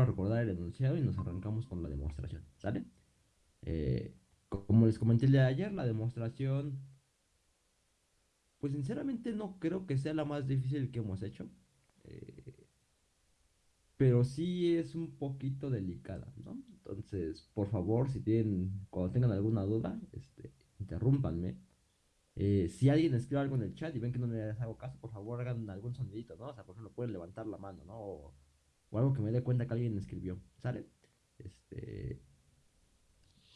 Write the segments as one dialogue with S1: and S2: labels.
S1: a recordar el enunciado y nos arrancamos con la demostración, ¿sale? Eh, como les comenté el día de ayer, la demostración, pues sinceramente no creo que sea la más difícil que hemos hecho. Eh, pero sí es un poquito delicada, ¿no? Entonces, por favor, si tienen, cuando tengan alguna duda, este, interrúmpanme. Eh, si alguien escribe algo en el chat y ven que no les hago caso, por favor hagan algún sonidito, ¿no? O sea, por ejemplo, pueden levantar la mano, ¿no? O algo que me dé cuenta que alguien escribió, ¿sale? Este,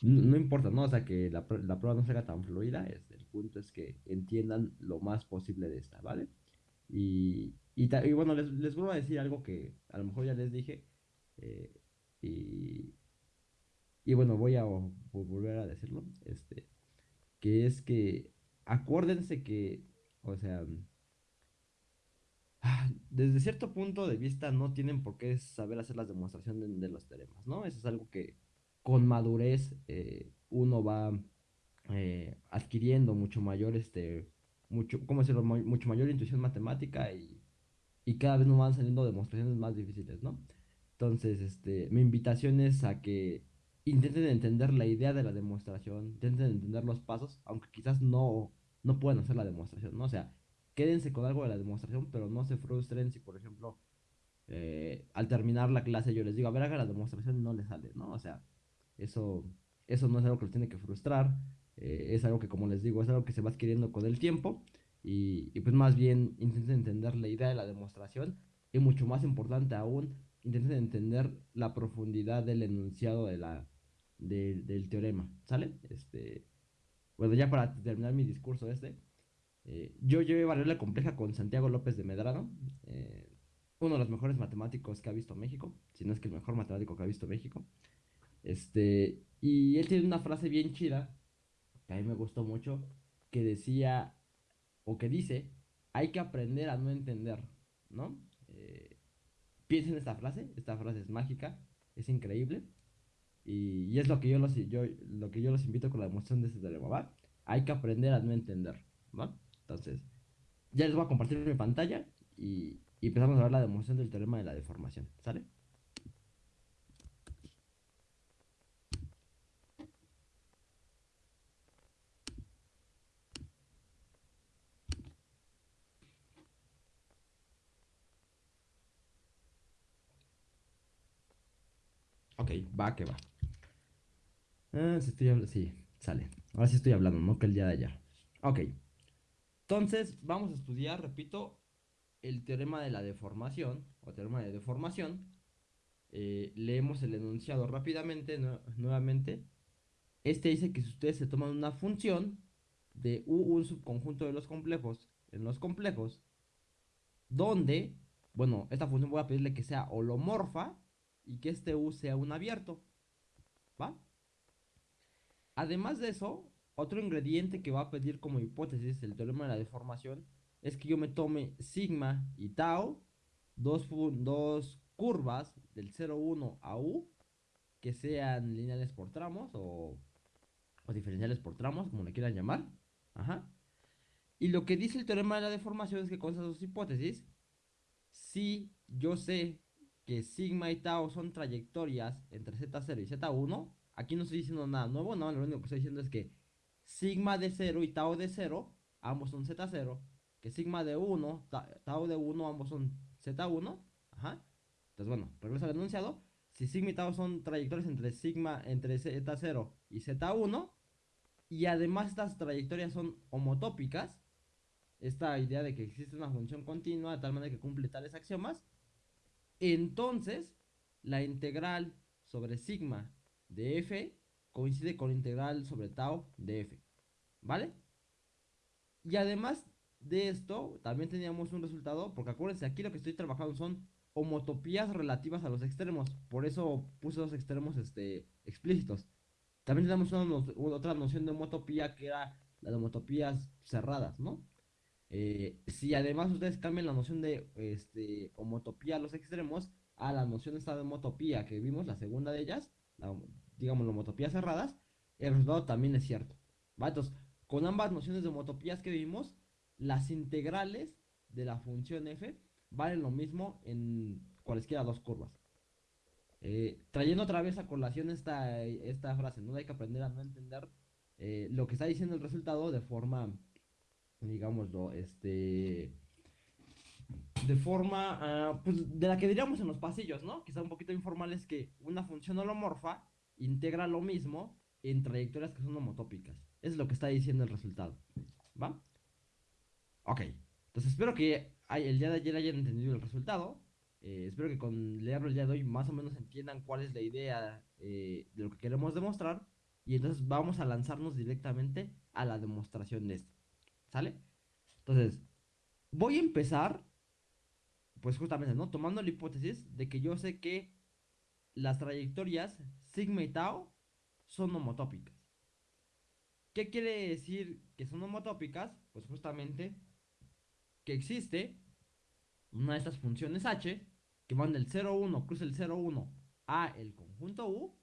S1: no, importa, ¿no? O sea, que la, la prueba no sea tan fluida, este, el punto es que entiendan lo más posible de esta, ¿vale? Y, y, bueno, les, les vuelvo a decir algo que a lo mejor ya les dije, eh, y, y bueno, voy a volver a decirlo, este, que es que acuérdense que, o sea, desde cierto punto de vista no tienen por qué saber hacer las demostraciones de, los teoremas, ¿no? Eso es algo que con madurez eh, uno va eh, adquiriendo mucho mayor, este, mucho, ¿cómo decirlo? Mucho mayor intuición matemática y, y cada vez nos van saliendo demostraciones más difíciles, ¿no? Entonces, este, mi invitación es a que intenten entender la idea de la demostración, intenten entender los pasos, aunque quizás no, no puedan hacer la demostración, ¿no? O sea, quédense con algo de la demostración, pero no se frustren si, por ejemplo, eh, al terminar la clase yo les digo, a ver, haga la demostración y no le sale, ¿no? O sea, eso, eso no es algo que los tiene que frustrar, eh, es algo que, como les digo, es algo que se va adquiriendo con el tiempo y, pues más bien intenten entender la idea de la demostración y mucho más importante aún, intenten entender la profundidad del enunciado de la, del teorema, ¿sale? Este, bueno, ya para terminar mi discurso este, eh, yo llevé variable compleja con Santiago López de Medrano, eh, uno de los mejores matemáticos que ha visto México, si no es que el mejor matemático que ha visto México. Este, y él tiene una frase bien chida, que a mí me gustó mucho, que decía, o que dice, hay que aprender a no entender, ¿no? Eh, piensen en esta frase, esta frase es mágica, es increíble. Y, es lo que yo los, yo, lo que yo los invito con la demostración de este teorema, ¿va? Hay que aprender a no entender, ¿va? Entonces, ya les voy a compartir mi pantalla y, y empezamos a ver la demostración del teorema de la deformación, ¿sale? Ok, va que va. Ah, sí, estoy hablando. Sí, sale. Ahora sí estoy hablando, no que el día de ayer. Ok. Entonces, vamos a estudiar, repito, el teorema de la deformación, o teorema de deformación. Eh, leemos el enunciado rápidamente, nuevamente. Este dice que si ustedes se toman una función de U, un subconjunto de los complejos, en los complejos, donde, bueno, esta función voy a pedirle que sea holomorfa y que este U sea un abierto. ¿Va? Además de eso, otro ingrediente que va a pedir como hipótesis el teorema de la deformación es que yo me tome sigma y tau, dos, dos curvas del 0,1 a u, que sean lineales por tramos o, o diferenciales por tramos, como le quieran llamar. Ajá. Y lo que dice el teorema de la deformación es que con esas dos hipótesis, si yo sé que sigma y tau son trayectorias entre z0 y z1, Aquí no estoy diciendo nada nuevo, no, lo único que estoy diciendo es que sigma de 0 y tau de 0, ambos son z0, que sigma de 1, tau de 1, ambos son z1, ajá. Entonces, bueno, regreso al enunciado. Si sigma y tau son trayectorias entre sigma, entre z0 y z1, y además estas trayectorias son homotópicas, esta idea de que existe una función continua de tal manera que cumple tales axiomas, entonces la integral sobre sigma de f coincide con la integral sobre tau de f. ¿Vale? Y además de esto, también teníamos un resultado, porque acuérdense, aquí lo que estoy trabajando son homotopías relativas a los extremos. Por eso puse los extremos este, explícitos. También tenemos otra noción de homotopía que era la de homotopías cerradas, ¿no? Eh, si además ustedes cambian la noción de este, homotopía a los extremos a la noción esta de homotopía que vimos, la segunda de ellas, digamos, homotopías cerradas, el resultado también es cierto. Entonces, con ambas nociones de homotopías que vimos, las integrales de la función f valen lo mismo en cualesquiera dos curvas. eh, trayendo otra vez a colación esta, esta frase, ¿no? Hay que aprender a no entender eh, lo que está diciendo el resultado de forma, digámoslo, este, de forma, ah, pues, de la que diríamos en los pasillos, ¿no? Quizá un poquito informal es que una función holomorfa integra lo mismo en trayectorias que son homotópicas. Es lo que está diciendo el resultado, ¿va? Ok, entonces espero que el día de ayer hayan entendido el resultado. Eh, espero que con leerlo el día de hoy más o menos entiendan cuál es la idea eh, de lo que queremos demostrar. Y entonces vamos a lanzarnos directamente a la demostración de esto. ¿Sale? Entonces, voy a empezar, pues justamente, ¿no? Tomando la hipótesis de que yo sé que las trayectorias sigma y tau son homotópicas. ¿Qué quiere decir que son homotópicas? Pues justamente que existe una de estas funciones h que van del 0,1 cruza el 0,1 a el conjunto U,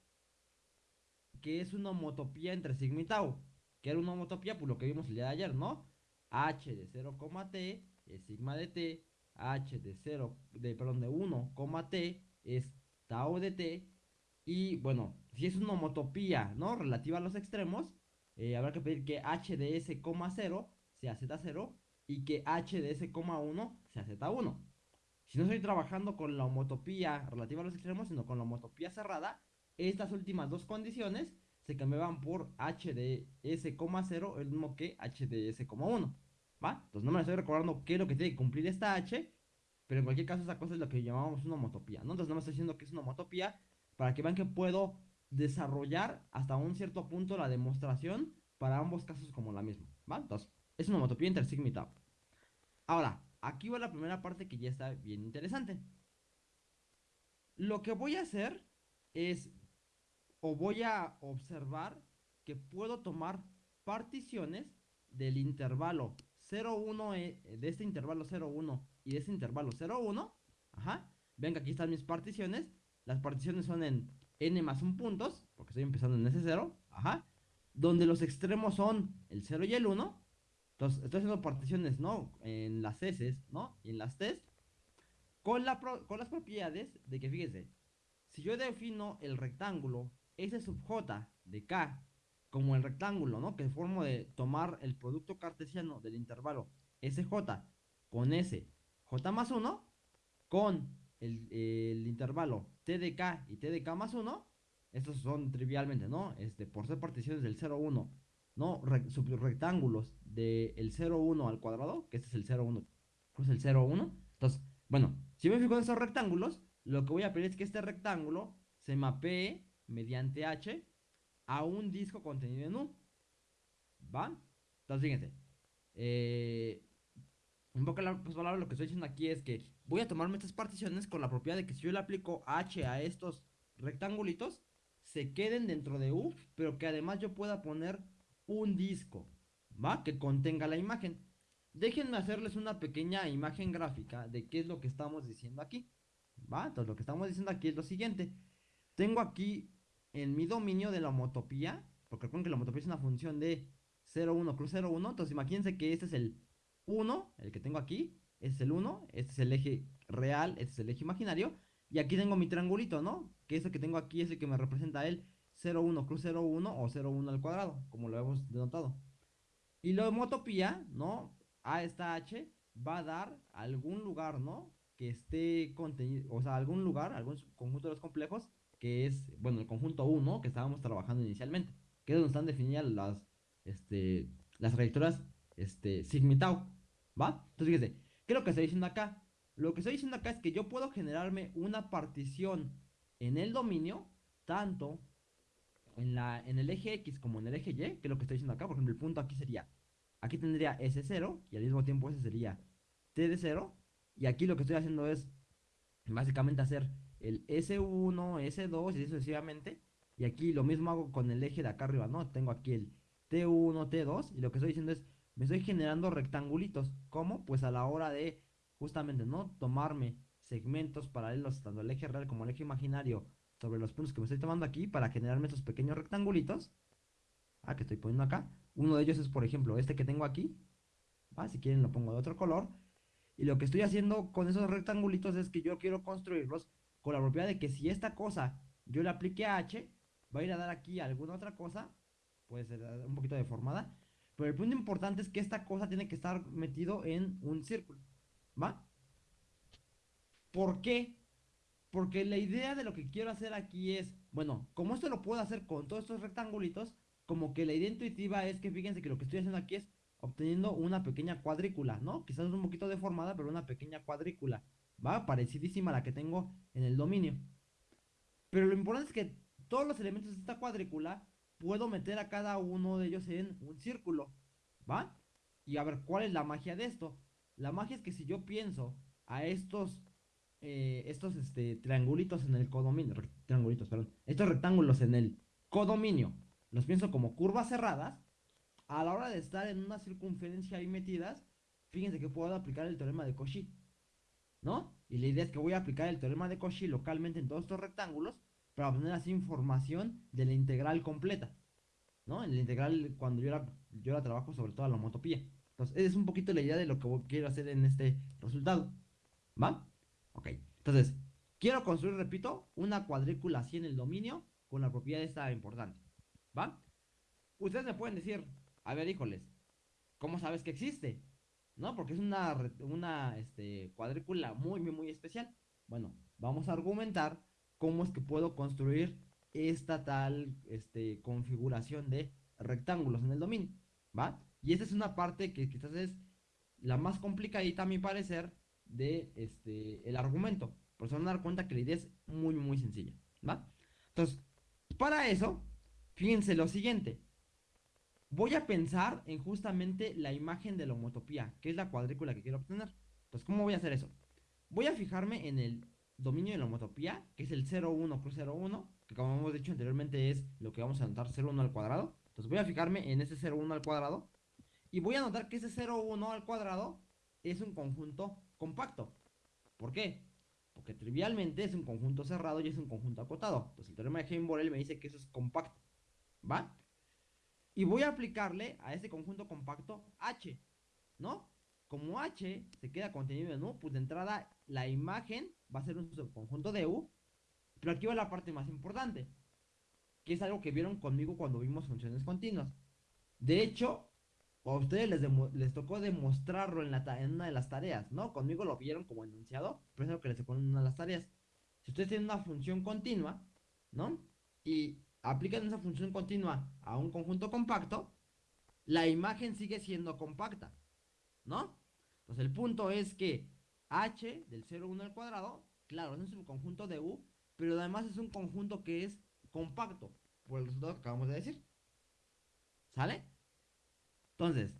S1: que es una homotopía entre sigma y tau, que era una homotopía por lo que vimos el día de ayer, ¿no? h de 0, t es sigma de t, h de 0, de, perdón, de 1, t es tau de t, y bueno, si es una homotopía, ¿no? Relativa a los extremos, eh, habrá que pedir que h de s, 0 sea z0 y que h de s,1 sea z1. Si no estoy trabajando con la homotopía relativa a los extremos, sino con la homotopía cerrada, estas últimas dos condiciones se cambiaban por h de s,0 el mismo que h de s,1. ¿Va? Entonces no me estoy recordando qué es lo que tiene que cumplir esta h, pero en cualquier caso esa cosa es lo que llamamos una homotopía, ¿no? Entonces no me estoy diciendo que es una homotopía para que vean que puedo desarrollar hasta un cierto punto la demostración para ambos casos como la misma, ¿va? Entonces, es una homotopía tau. Ahora, aquí va la primera parte que ya está bien interesante. Lo que voy a hacer es, o voy a observar que puedo tomar particiones del intervalo 0,1, eh, de este intervalo 0,1 y de este intervalo 0,1. Ajá. Ven que aquí están mis particiones. Las particiones son en n más un puntos, porque estoy empezando en S0. Ajá. Donde los extremos son el 0 y el 1. Entonces, estoy haciendo particiones, ¿no? En las S, ¿no? Y en las T. Con, la con las propiedades de que, fíjese, si yo defino el rectángulo S sub J de K como el rectángulo, ¿no? Que formo de tomar el producto cartesiano del intervalo SJ con S, J más 1, con el, el, intervalo T de K y T de K más 1, estos son trivialmente, ¿no? Este, por ser particiones del 0, 1 ¿no? subrectángulos del 0, 1 al cuadrado, que este es el 0, 1, pues el 0, 1. Entonces, bueno, si me fijo en esos rectángulos, lo que voy a pedir es que este rectángulo se mapee mediante H a un disco contenido en U. ¿Va? Entonces, fíjense. Eh, en poco pues, palabras, lo que estoy diciendo aquí es que voy a tomarme estas particiones con la propiedad de que si yo le aplico H a estos rectangulitos, se queden dentro de U, pero que además yo pueda poner un disco, ¿va? Que contenga la imagen. Déjenme hacerles una pequeña imagen gráfica de qué es lo que estamos diciendo aquí, ¿va? Entonces lo que estamos diciendo aquí es lo siguiente. Tengo aquí en mi dominio de la homotopía, porque recuerden que la homotopía es una función de 0, 1 cruz 0, 1, entonces imagínense que este es el 1, el que tengo aquí, este es el 1, este es el eje real, este es el eje imaginario, y aquí tengo mi triangulito, ¿no? Que ese que tengo aquí es el que me representa él. 0,1 cruz 0,1 o 0,1 al cuadrado, como lo hemos denotado. Y la homotopía, ¿no? A esta H va a dar algún lugar, ¿no? Que esté contenido, o sea, algún lugar, algún conjunto de los complejos, que es, bueno, el conjunto 1 que estábamos trabajando inicialmente, que es donde están definidas las, este, las trayectorias, este, sigma ¿va? Entonces, fíjese, ¿qué es lo que estoy diciendo acá? Lo que estoy diciendo acá es que yo puedo generarme una partición en el dominio, tanto en, la, en el eje X como en el eje Y, que es lo que estoy diciendo acá, por ejemplo, el punto aquí sería, aquí tendría S0 y al mismo tiempo ese sería T de 0, y aquí lo que estoy haciendo es básicamente hacer el S1, S2 y así sucesivamente, y aquí lo mismo hago con el eje de acá arriba, ¿no? Tengo aquí el T1, T2, y lo que estoy diciendo es, me estoy generando rectangulitos, ¿cómo? Pues a la hora de, justamente, ¿no? Tomarme segmentos paralelos tanto el eje real como el eje imaginario sobre los puntos que me estoy tomando aquí para generarme estos pequeños rectangulitos. Ah, que estoy poniendo acá. Uno de ellos es, por ejemplo, este que tengo aquí. ¿va? Si quieren lo pongo de otro color. Y lo que estoy haciendo con esos rectangulitos es que yo quiero construirlos con la propiedad de que si esta cosa yo le aplique a H, va a ir a dar aquí alguna otra cosa, puede ser un poquito deformada, pero el punto importante es que esta cosa tiene que estar metido en un círculo, ¿va? ¿Por qué? Porque la idea de lo que quiero hacer aquí es, bueno, como esto lo puedo hacer con todos estos rectangulitos, como que la idea intuitiva es que fíjense que lo que estoy haciendo aquí es obteniendo una pequeña cuadrícula, ¿no? Quizás un poquito deformada, pero una pequeña cuadrícula, ¿va? Parecidísima a la que tengo en el dominio. Pero lo importante es que todos los elementos de esta cuadrícula puedo meter a cada uno de ellos en un círculo, ¿va? Y a ver, ¿cuál es la magia de esto? La magia es que si yo pienso a estos, eh, estos este, triangulitos en el codominio, triangulitos, perdón, estos rectángulos en el codominio, los pienso como curvas cerradas, a la hora de estar en una circunferencia ahí metidas, fíjense que puedo aplicar el teorema de Cauchy, ¿no? Y la idea es que voy a aplicar el teorema de Cauchy localmente en todos estos rectángulos para obtener así información de la integral completa, ¿no? En la integral cuando yo la, yo la trabajo sobre todo la homotopía. Entonces, es un poquito la idea de lo que quiero hacer en este resultado, ¿va? Ok, entonces, quiero construir, repito, una cuadrícula así en el dominio con la propiedad esta importante, ¿va? Ustedes me pueden decir, a ver, híjoles, ¿cómo sabes que existe? ¿No? Porque es una, una este, cuadrícula muy, muy, muy especial. Bueno, vamos a argumentar cómo es que puedo construir esta tal este, configuración de rectángulos en el dominio, ¿va? Y esta es una parte que quizás es la más complicadita a mi parecer de este, el argumento. Por eso van a dar cuenta que la idea es muy, muy sencilla, ¿va? Entonces, para eso, fíjense lo siguiente. Voy a pensar en justamente la imagen de la homotopía, que es la cuadrícula que quiero obtener. Entonces, ¿cómo voy a hacer eso? Voy a fijarme en el dominio de la homotopía, que es el 0,1 cruz 0,1, que como hemos dicho anteriormente es lo que vamos a anotar 0,1 al cuadrado. Entonces voy a fijarme en ese 0,1 al cuadrado y voy a notar que ese 0,1 al cuadrado es un conjunto compacto. ¿Por qué? Porque trivialmente es un conjunto cerrado y es un conjunto acotado. Entonces el teorema de Heim-Borel me dice que eso es compacto. ¿Va? Y voy a aplicarle a ese conjunto compacto H. ¿No? Como H se queda contenido en U, pues de entrada la imagen va a ser un subconjunto de U. Pero aquí va la parte más importante, que es algo que vieron conmigo cuando vimos funciones continuas. De hecho, a ustedes les, tocó demostrarlo en, una de las tareas, ¿no? Conmigo lo vieron como enunciado, pero es algo que les tocó en una de las tareas. Si ustedes tienen una función continua, ¿no? Y aplican esa función continua a un conjunto compacto, la imagen sigue siendo compacta, ¿no? Entonces el punto es que h del 0, 1 al cuadrado, claro, es un conjunto de u, pero además es un conjunto que es compacto, por el resultado que acabamos de decir. ¿Sale? Entonces,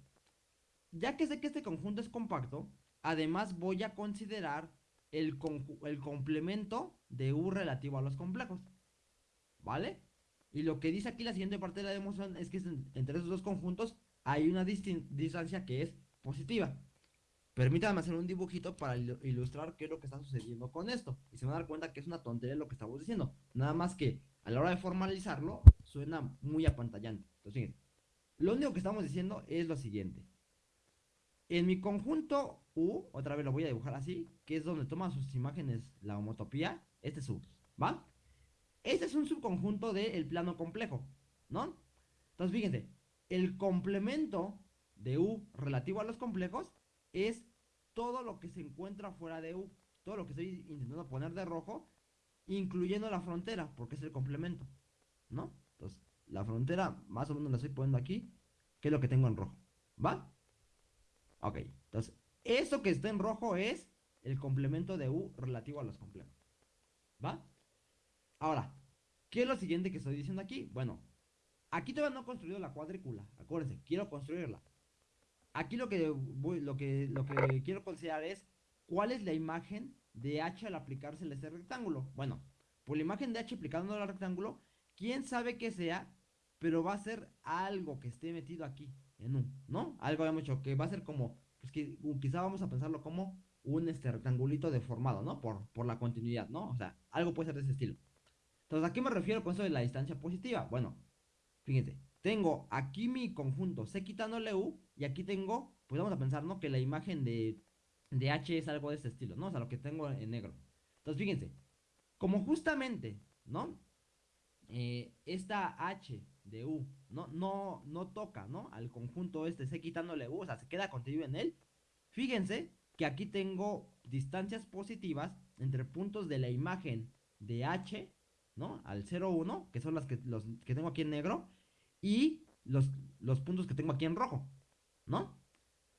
S1: ya que sé que este conjunto es compacto, además voy a considerar el, el complemento de u relativo a los complejos. ¿Vale? Y lo que dice aquí la siguiente parte de la demostración es que entre esos dos conjuntos hay una distancia que es positiva. Permítanme hacer un dibujito para ilustrar qué es lo que está sucediendo con esto. Y se van a dar cuenta que es una tontería lo que estamos diciendo. Nada más que a la hora de formalizarlo suena muy apantallante. Entonces, fíjense. Lo único que estamos diciendo es lo siguiente. En mi conjunto U, otra vez lo voy a dibujar así, que es donde toma sus imágenes la homotopía, este es U, ¿va? Este es un subconjunto del plano complejo, ¿no? Entonces, fíjense, el complemento de U relativo a los complejos es todo lo que se encuentra fuera de U. Todo lo que estoy intentando poner de rojo, incluyendo la frontera, porque es el complemento. ¿No? Entonces, la frontera más o menos la estoy poniendo aquí, que es lo que tengo en rojo. ¿Va? Ok, entonces, eso que está en rojo es el complemento de U relativo a los complejos. ¿Va? Ahora, ¿qué es lo siguiente que estoy diciendo aquí? Bueno, aquí todavía no he construido la cuadrícula. Acuérdense, quiero construirla. Aquí lo que, lo que, lo que quiero considerar es cuál es la imagen de H al aplicársele ese rectángulo. Bueno, por la imagen de H aplicándole al rectángulo, quién sabe qué sea, pero va a ser algo que esté metido aquí, en un, ¿no? Algo habíamos dicho que va a ser como, pues que quizá vamos a pensarlo como un este rectangulito deformado, ¿no? Por, por la continuidad, ¿no? O sea, algo puede ser de ese estilo. Entonces, ¿a qué me refiero con eso de la distancia positiva? Bueno, fíjense, tengo aquí mi conjunto C quitándole U y aquí tengo, pues vamos a pensar, ¿no? Que la imagen de, de H es algo de este estilo, ¿no? O sea, lo que tengo en negro. Entonces, fíjense, Como justamente, ¿no? Eh, esta H de U no, no, no toca, ¿no? Al conjunto este, sé quitándole U, o sea, se queda contenido en él. Fíjense que aquí tengo distancias positivas entre puntos de la imagen de H, ¿no? Al 0, 1, que son las que, los que tengo aquí en negro, y los, los puntos que tengo aquí en rojo, ¿no?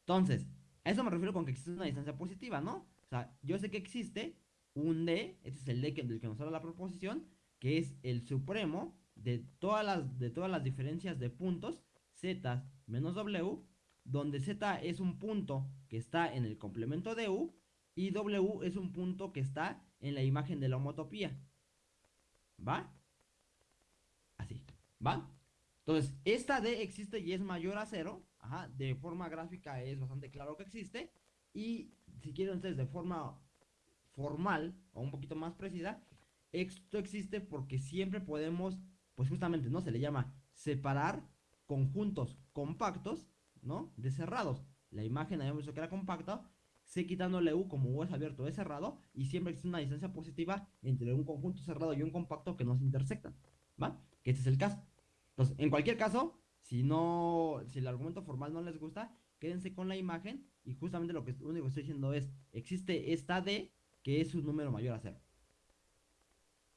S1: Entonces, a eso me refiero con que existe una distancia positiva, ¿no? O sea, yo sé que existe un D, este es el D del que nos habla la proposición, que es el supremo de todas las, de todas las diferencias de puntos, Z menos W, donde Z es un punto que está en el complemento de U y W es un punto que está en la imagen de la homotopía. ¿Va? Así. ¿Va? Entonces, esta D existe y es mayor a cero. Ajá, de forma gráfica es bastante claro que existe. Y si quieren ustedes de forma formal o un poquito más precisa, esto existe porque siempre podemos, pues justamente, ¿no? Se le llama separar conjuntos compactos, ¿no? De cerrados. La imagen habíamos visto que era compacta, sé quitándole U como U es abierto es cerrado, y siempre existe una distancia positiva entre un conjunto cerrado y un compacto que no se intersectan, ¿va? Que este es el caso. Entonces, en cualquier caso, si no, si el argumento formal no les gusta, quédense con la imagen y justamente lo que único que estoy diciendo es, existe esta D que es un número mayor a cero.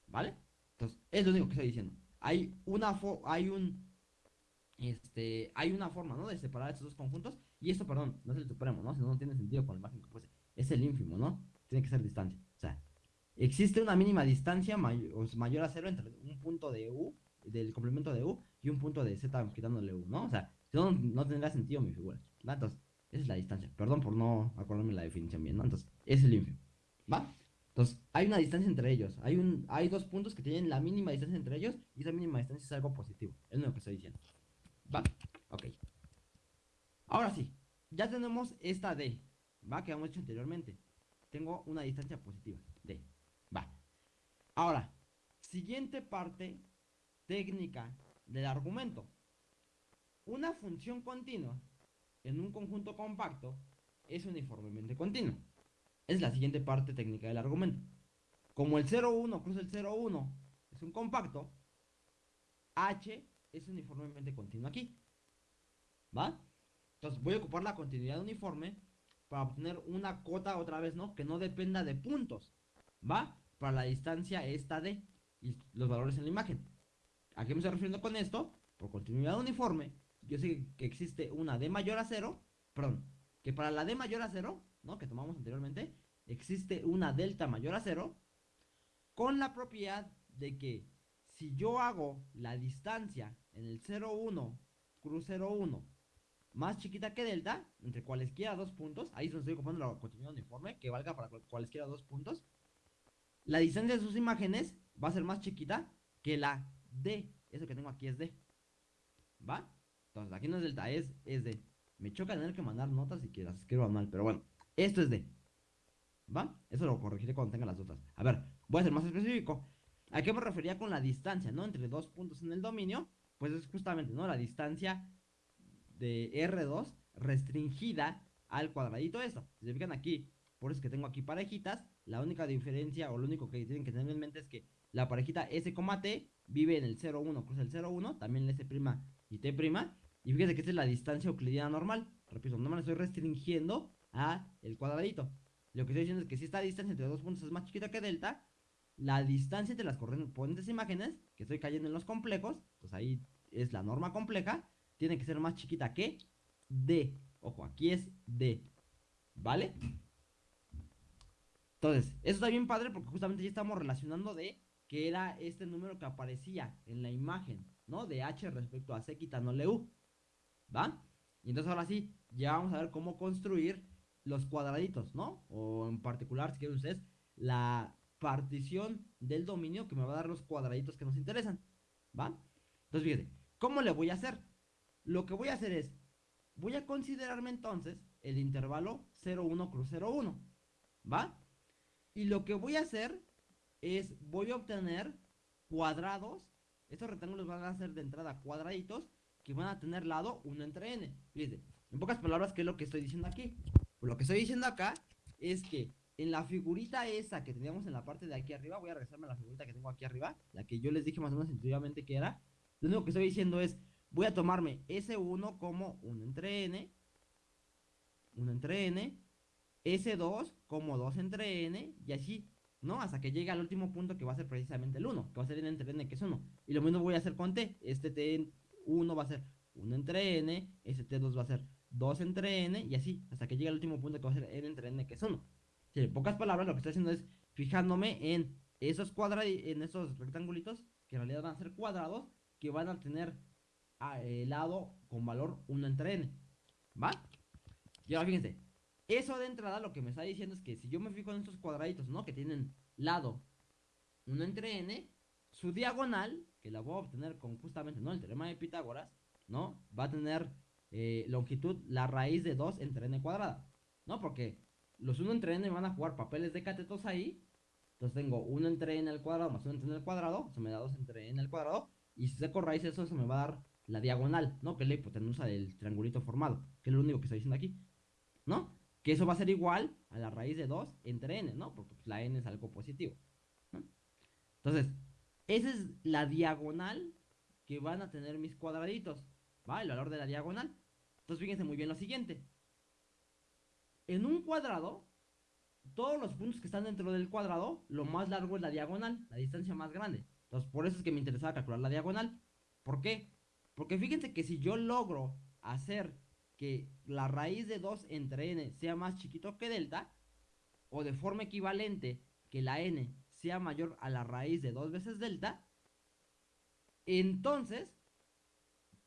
S1: ¿Vale? Entonces, es lo único que estoy diciendo. Hay una hay un este, hay una forma, ¿no? De separar estos dos conjuntos. Y esto, perdón, no es el supremo, ¿no? Si no, no tiene sentido con la imagen que puse. Es el ínfimo, ¿no? Tiene que ser distancia. O sea, existe una mínima distancia mayor a cero entre un punto de U, del complemento de U, y un punto de Z quitándole U, ¿no? O sea, no, no tendría sentido mi figura. Entonces, esa es la distancia. Perdón por no acordarme la definición bien, ¿no? Entonces, es el ínfimo. ¿Va? Entonces, hay una distancia entre ellos. Hay, un, hay dos puntos que tienen la mínima distancia entre ellos y esa mínima distancia es algo positivo. Es lo que estoy diciendo. ¿Va? Ok. Ahora sí, ya tenemos esta D, ¿va? Que hemos hecho anteriormente. Tengo una distancia positiva, D. Va. Ahora, siguiente parte técnica del argumento. Una función continua en un conjunto compacto es uniformemente continua. Es la siguiente parte técnica del argumento. Como el 0,1 cruza el 0,1 es un compacto, H es uniformemente continuo aquí. ¿Va? Entonces voy a ocupar la continuidad uniforme para obtener una cota otra vez, ¿no? Que no dependa de puntos. ¿Va? Para la distancia esta de y los valores en la imagen. ¿A qué me estoy refiriendo con esto? Por continuidad uniforme, yo sé que existe una D mayor a 0, perdón, que para la D mayor a 0 que tomamos anteriormente, existe una delta mayor a cero, con la propiedad de que si yo hago la distancia en el 0,1 cruz 0,1 más chiquita que delta, entre cualesquiera dos puntos, ahí se estoy ocupando la continuidad uniforme, que valga para cualesquiera dos puntos, la distancia de sus imágenes va a ser más chiquita que la D, eso que tengo aquí es D, ¿va? Entonces aquí no es delta, es, es D. Me choca tener que mandar notas y que las escriban mal, pero bueno. Esto es D. ¿Va? Eso lo corregiré cuando tenga las otras. A ver, voy a ser más específico. ¿A qué me refería con la distancia, no? Entre dos puntos en el dominio. Pues es justamente, ¿no? La distancia de R2 restringida al cuadradito esto. Si se fijan aquí, por eso es que tengo aquí parejitas. La única diferencia o lo único que tienen que tener en mente es que la parejita S, T vive en el 0,1, cruza el 0,1, también el S' y T'. Y fíjense que esta es la distancia euclidiana normal. Repito, no me la estoy restringiendo a el cuadradito. Lo que estoy diciendo es que si esta distancia entre dos puntos es más chiquita que delta, la distancia entre las correspondientes imágenes, que estoy cayendo en los complejos, pues ahí es la norma compleja, tiene que ser más chiquita que D. Ojo, aquí es D. ¿Vale? Entonces, eso está bien padre porque justamente ya estamos relacionando de que era este número que aparecía en la imagen, ¿no? De H respecto a C quitándole U. ¿Va? Y entonces ahora sí, ya vamos a ver cómo construir los cuadraditos, ¿no? O en particular, si quieren ustedes, la partición del dominio que me va a dar los cuadraditos que nos interesan, ¿va? Entonces, fíjense, ¿cómo le voy a hacer? Lo que voy a hacer es, voy a considerarme entonces el intervalo 0,1 cruz 0,1, ¿va? Y lo que voy a hacer es, voy a obtener cuadrados, estos rectángulos van a ser de entrada cuadraditos, que van a tener lado 1 entre n. En pocas palabras, ¿qué es lo que estoy diciendo aquí? Pues lo que estoy diciendo acá es que en la figurita esa que teníamos en la parte de aquí arriba, voy a regresarme a la figurita que tengo aquí arriba, la que yo les dije más o menos intuitivamente que era. Lo único que estoy diciendo es, voy a tomarme S1 como 1 entre N, 1 entre N, S2 como 2 entre N, y así, ¿no? Hasta que llegue al último punto que va a ser precisamente el 1, que va a ser N entre N, que es 1. Y lo mismo voy a hacer con T, este T1 va a ser 1 entre N, este T2 va a ser 2 entre N, y así, hasta que llegue al último punto que va a ser N entre N, que es 1. en pocas palabras, lo que estoy haciendo es fijándome en esos cuadrados, en esos rectangulitos, que en realidad van a ser cuadrados, que van a tener el lado con valor 1 entre n. ¿Va? Y ahora fíjense, eso de entrada lo que me está diciendo es que si yo me fijo en estos cuadraditos, ¿no? Que tienen lado 1 entre n, su diagonal, que la voy a obtener con justamente, ¿no? El teorema de Pitágoras, ¿no? Va a tener eh, longitud la raíz de 2 entre n cuadrada, ¿no? Porque los 1 entre n van a jugar papeles de catetos ahí. Entonces tengo 1 entre n al cuadrado más 1 entre n al cuadrado, eso me da 2 entre n al cuadrado. Y si saco raíz eso, eso me va a dar la diagonal, ¿no? Que es la hipotenusa del triangulito formado, que es lo único que estoy diciendo aquí, ¿no? Que eso va a ser igual a la raíz de 2 entre n, ¿no? Porque pues, la n es algo positivo. Entonces, esa es la diagonal que van a tener mis cuadraditos, ¿va? El valor de la diagonal. Entonces, fíjense muy bien lo siguiente. En un cuadrado, todos los puntos que están dentro del cuadrado, lo más largo es la diagonal, la distancia más grande. Entonces, por eso es que me interesaba calcular la diagonal. ¿Por qué? Porque fíjense que si yo logro hacer que la raíz de 2 entre n sea más chiquito que delta, o de forma equivalente que la n sea mayor a la raíz de 2 veces delta, entonces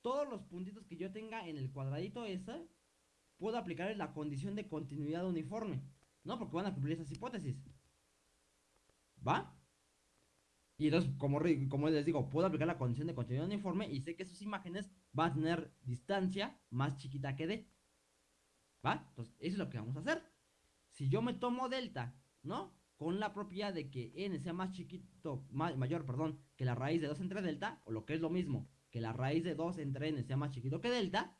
S1: todos los puntitos que yo tenga en el cuadradito ese, puedo aplicar la condición de continuidad uniforme, ¿no? Porque van a cumplir esas hipótesis. ¿Va? Y entonces, como, les digo, puedo aplicar la condición de continuidad uniforme y sé que sus imágenes van a tener distancia más chiquita que D. ¿Va? Entonces, eso es lo que vamos a hacer. Si yo me tomo delta, ¿no? Con la propiedad de que n sea más chiquito, mayor, perdón, que la raíz de 2 entre delta, o lo que es lo mismo, que la raíz de 2 entre n sea más chiquito que delta,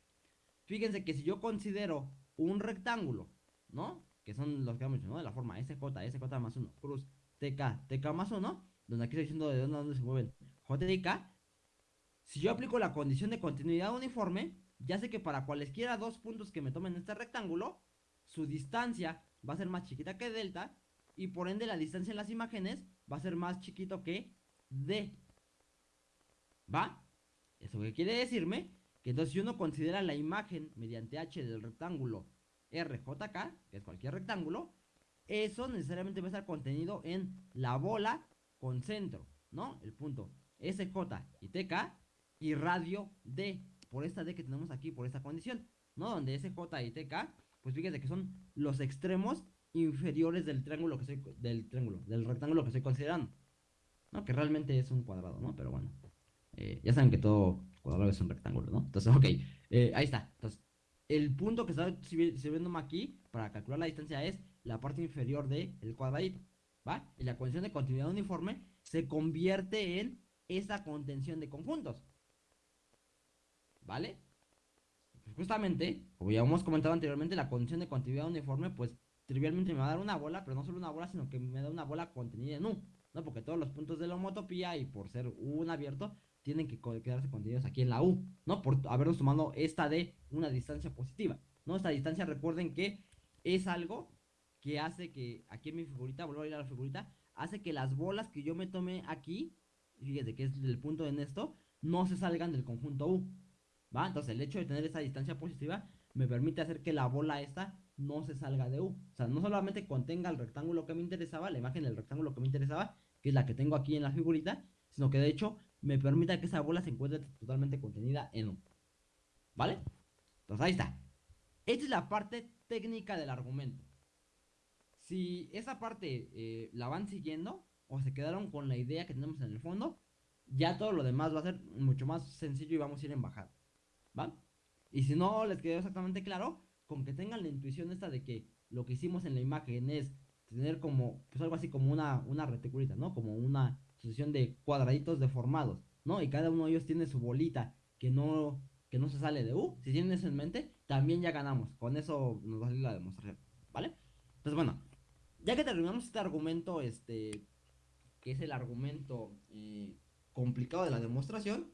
S1: fíjense que si yo considero un rectángulo, ¿no? Que son los que hemos ¿no? De la forma SJ, SJ más 1, cruz, TK, TK más 1, donde aquí estoy diciendo de dónde, se mueven J y K, si yo aplico la condición de continuidad uniforme, ya sé que para cualesquiera dos puntos que me tomen este rectángulo, su distancia va a ser más chiquita que delta, y por ende la distancia en las imágenes va a ser más chiquito que D. ¿Va? ¿Eso qué quiere decirme? Que entonces si uno considera la imagen mediante H del rectángulo RJK, que es cualquier rectángulo, eso necesariamente va a estar contenido en la bola con centro, ¿no? El punto SJ y TK y radio D, por esta D que tenemos aquí, por esta condición, ¿no? Donde SJ y TK, pues fíjate que son los extremos inferiores del triángulo que estoy, del triángulo, del rectángulo que estoy considerando, ¿no? Que realmente es un cuadrado, ¿no? Pero bueno, eh, ya saben que todo cuadrado es un rectángulo, ¿no? Entonces, ok, eh, ahí está. Entonces, el punto que está sirviéndome aquí para calcular la distancia es la parte inferior del el cuadradito. ¿Va? Y la condición de continuidad uniforme se convierte en esa contención de conjuntos. ¿Vale? Pues justamente, como ya hemos comentado anteriormente, la condición de continuidad uniforme, pues trivialmente me va a dar una bola, pero no solo una bola, sino que me da una bola contenida en U, ¿no? Porque todos los puntos de la homotopía y por ser un abierto, tienen que quedarse contenidos aquí en la U, ¿no? Por habernos tomado esta de una distancia positiva, ¿no? Esta distancia, recuerden que es algo que hace que, aquí en mi figurita, vuelvo a ir a la figurita, hace que las bolas que yo me tome aquí, fíjate que es el punto en esto, no se salgan del conjunto U. Entonces el hecho de tener esa distancia positiva me permite hacer que la bola esta no se salga de U. O sea, no solamente contenga el rectángulo que me interesaba, la imagen del rectángulo que me interesaba, que es la que tengo aquí en la figurita, sino que de hecho me permita que esa bola se encuentre totalmente contenida en U. ¿Vale? Entonces ahí está. Esta es la parte técnica del argumento si esa parte eh, la van siguiendo o se quedaron con la idea que tenemos en el fondo, ya todo lo demás va a ser mucho más sencillo y vamos a ir en bajada. ¿Va? Y si no les quedó exactamente claro, con que tengan la intuición esta de que lo que hicimos en la imagen es tener como, pues algo así como una, una reticulita, ¿no? Como una sucesión de cuadraditos deformados, ¿no? Y cada uno de ellos tiene su bolita que no, que no se sale de U. Si tienen eso en mente, también ya ganamos. Con eso nos va a salir la demostración, ¿vale? Entonces, bueno, ya que terminamos este argumento, este, que es el argumento eh, complicado de la demostración,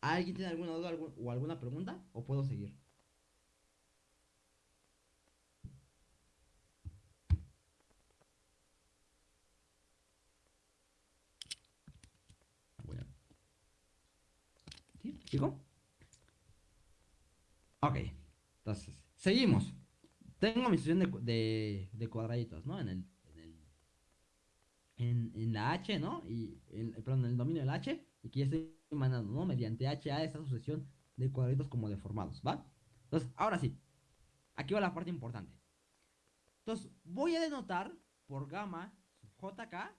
S1: ¿alguien tiene alguna duda o alguna pregunta? ¿O puedo seguir? ¿Sí? ¿Sigo? Ok, entonces, seguimos. Tengo mi sesión de, de, cuadraditos, ¿no? En el, en en, la H, ¿no? Y, en, perdón, en el dominio del H, y que ya estoy mandando, ¿no? Mediante H a esta sucesión de cuadraditos como deformados, ¿va? Entonces, ahora sí, aquí va la parte importante. Entonces, voy a denotar por gamma JK,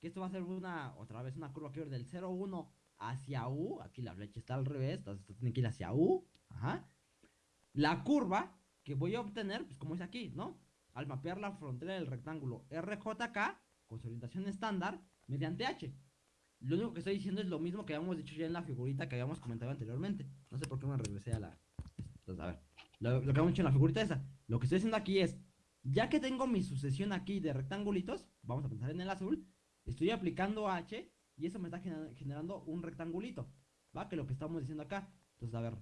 S1: que esto va a ser una, otra vez, una curva que va del 0, 1 hacia U, aquí la flecha está al revés, entonces esto tiene que ir hacia U, ajá. La curva que voy a obtener, pues como es aquí, ¿no? Al mapear la frontera del rectángulo RJK con su orientación estándar mediante H. Lo único que estoy diciendo es lo mismo que habíamos dicho ya en la figurita que habíamos comentado anteriormente. No sé por qué me regresé a la... Entonces, a ver, lo, que habíamos dicho en la figurita esa. Lo que estoy haciendo aquí es, ya que tengo mi sucesión aquí de rectangulitos, vamos a pensar en el azul, estoy aplicando H y eso me está generando un rectangulito, ¿va? Que lo que estamos diciendo acá. Entonces, a ver,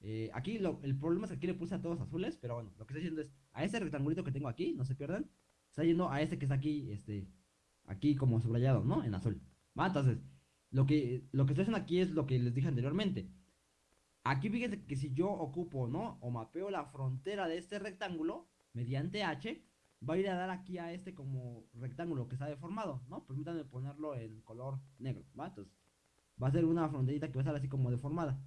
S1: eh, aquí el problema es que aquí le puse a todos azules, pero bueno, lo que estoy diciendo es, a ese rectangulito que tengo aquí, no se pierdan, está yendo a este que está aquí, este, aquí como subrayado, ¿no? En azul. ¿Va? Entonces, lo que, lo que estoy haciendo aquí es lo que les dije anteriormente. Aquí fíjense que si yo ocupo, ¿no? O mapeo la frontera de este rectángulo mediante H, va a ir a dar aquí a este como rectángulo que está deformado, ¿no? Permítanme ponerlo en color negro, ¿va? Entonces, va a ser una fronterita que va a estar así como deformada.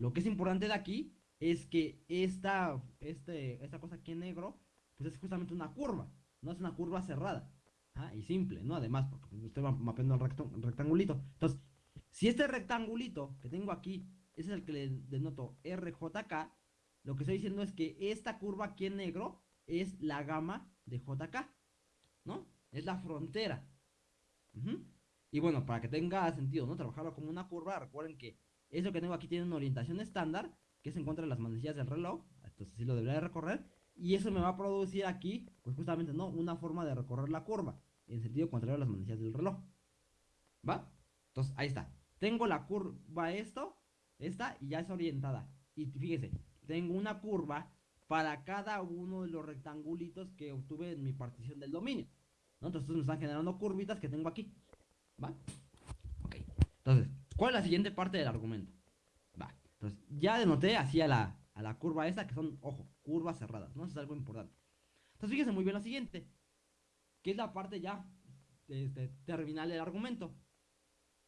S1: Lo que es importante de aquí es que esta, este, esta cosa aquí en negro, pues es justamente una curva, no es una curva cerrada ¿ah? y simple, ¿no? Además, porque pues, estoy mapeando el rectangulito. Entonces, si este rectangulito que tengo aquí, ese es el que le denoto RJK, lo que estoy diciendo es que esta curva aquí en negro es la gama de JK, ¿no? Es la frontera. Y bueno, para que tenga sentido, ¿no? Trabajarlo como una curva, recuerden que eso que tengo aquí tiene una orientación estándar, que es en contra de las manecillas del reloj. Entonces sí lo debería de recorrer. Y eso me va a producir aquí, pues justamente, ¿no? Una forma de recorrer la curva. En sentido contrario a las manecillas del reloj. ¿Va? Entonces, ahí está. Tengo la curva esto, esta, y ya es orientada. Y fíjese, tengo una curva para cada uno de los rectangulitos que obtuve en mi partición del dominio. Entonces me están generando curvitas que tengo aquí. ¿Va? Ok. Entonces, ¿Cuál es la siguiente parte del argumento? Va, entonces ya denoté así a la, a la curva esa que son, ojo, curvas cerradas, ¿no? Eso es algo importante. Entonces fíjense muy bien lo siguiente, que es la parte ya este, terminal del argumento.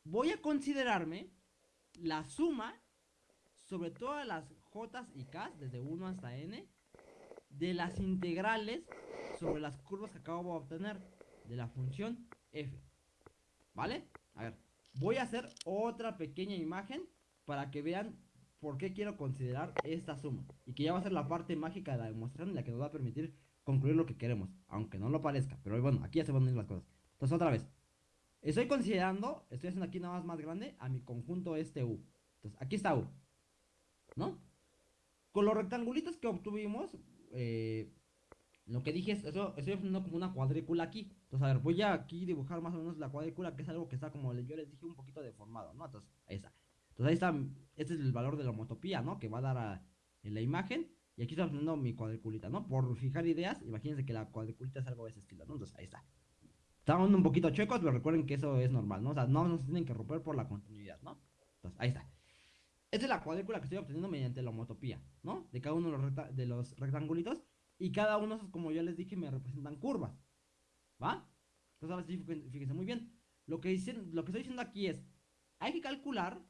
S1: Voy a considerarme la suma sobre todas las j y k, desde 1 hasta n, de las integrales sobre las curvas que acabo de obtener de la función f. ¿Vale? A ver, Voy a hacer otra pequeña imagen para que vean por qué quiero considerar esta suma. Y que ya va a ser la parte mágica de la demostración en la que nos va a permitir concluir lo que queremos. Aunque no lo parezca. Pero bueno, aquí ya se van a ir las cosas. Entonces otra vez. Estoy considerando, estoy haciendo aquí nada más más grande a mi conjunto este U. Entonces aquí está U. ¿No? Con los rectangulitos que obtuvimos, eh, lo que dije es, eso, estoy haciendo como una cuadrícula aquí. Entonces, a ver, voy a aquí dibujar más o menos la cuadrícula, que es algo que está como yo les dije un poquito deformado, ¿no? Entonces, ahí está. Entonces ahí está, este es el valor de la homotopía, ¿no? Que va a dar a, en la imagen. Y aquí estoy poniendo mi cuadriculita, ¿no? Por fijar ideas, imagínense que la cuadriculita es algo de ese estilo, ¿no? Entonces, ahí está. Estamos un poquito chuecos, pero recuerden que eso es normal, ¿no? O sea, no nos tienen que romper por la continuidad, ¿no? Entonces, ahí está. Esta es la cuadrícula que estoy obteniendo mediante la homotopía, ¿no? De cada uno de los, de los rectangulitos. Y cada uno, como ya les dije, me representan curvas. ¿Va? Entonces ahora sí, fíjense muy bien. Lo que, dicen, lo que estoy diciendo aquí es, hay que calcular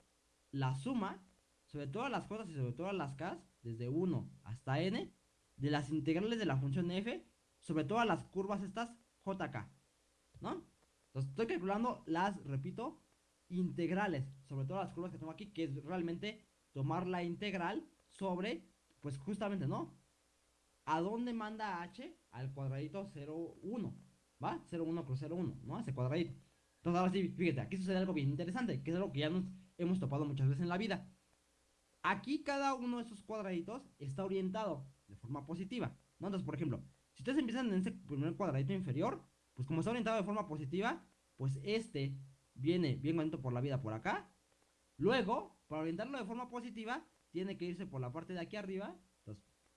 S1: la suma sobre todas las cosas y sobre todas las k, desde 1 hasta n, de las integrales de la función f sobre todas las curvas estas jk. ¿No? Entonces estoy calculando las, repito, integrales sobre todas las curvas que tengo aquí, que es realmente tomar la integral sobre, pues justamente, ¿no? ¿A dónde manda h? Al cuadradito 0, 1. ¿Va? 0, 1 cruz 0, 1, ¿no? Ese cuadradito. Entonces ahora sí, fíjate, aquí sucede algo bien interesante, que es algo que ya nos hemos topado muchas veces en la vida. Aquí cada uno de esos cuadraditos está orientado de forma positiva. Entonces, por ejemplo, Si ustedes empiezan en ese primer cuadradito inferior, pues como está orientado de forma positiva, pues este viene bien bonito por la vida por acá. Luego, para orientarlo de forma positiva, tiene que irse por la parte de aquí arriba.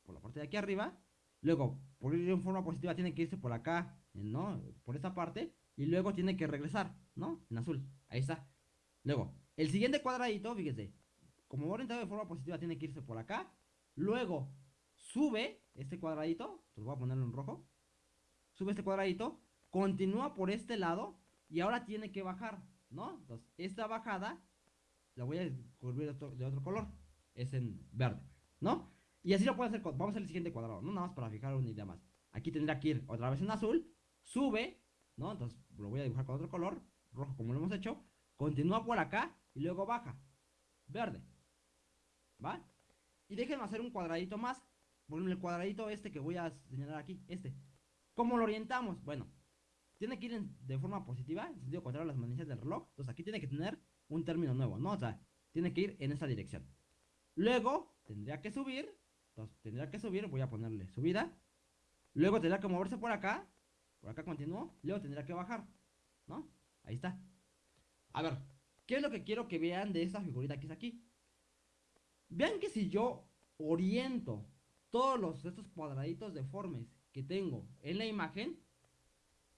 S1: Por la parte de aquí arriba. Luego, por ir en forma positiva, tiene que irse por acá, ¿no? Por esta parte. Y luego tiene que regresar, ¿no? En azul. Ahí está. Luego, el siguiente cuadradito, fíjese. Como orientado de forma positiva, tiene que irse por acá. Luego, sube este cuadradito. Entonces voy a ponerlo en rojo. Sube este cuadradito. Continúa por este lado. Y ahora tiene que bajar, ¿no? Entonces, esta bajada la voy a cubrir de otro, color. Es en verde, ¿no? Y así lo puedo hacer. Vamos a hacer el siguiente cuadrado, ¿no? Nada más para fijar una idea más. Aquí tendrá que ir otra vez en azul. Sube, ¿no? Entonces lo voy a dibujar con otro color. Rojo como lo hemos hecho. Continúa por acá y luego baja. Verde. ¿Va? Y déjenme hacer un cuadradito más. Por el cuadradito este que voy a señalar aquí. Este. ¿Cómo lo orientamos? Bueno, tiene que ir de forma positiva, en sentido contrario a las manillas del reloj. Entonces aquí tiene que tener un término nuevo, ¿no? O sea, tiene que ir en esa dirección. Luego tendría que subir, entonces tendría que subir, voy a ponerle subida. Luego tendría que moverse por acá, por acá continuó, luego tendría que bajar, ¿no? Ahí está. A ver, ¿qué es lo que quiero que vean de esta figurita que es aquí? Vean que si yo oriento todos los, estos cuadraditos deformes que tengo en la imagen,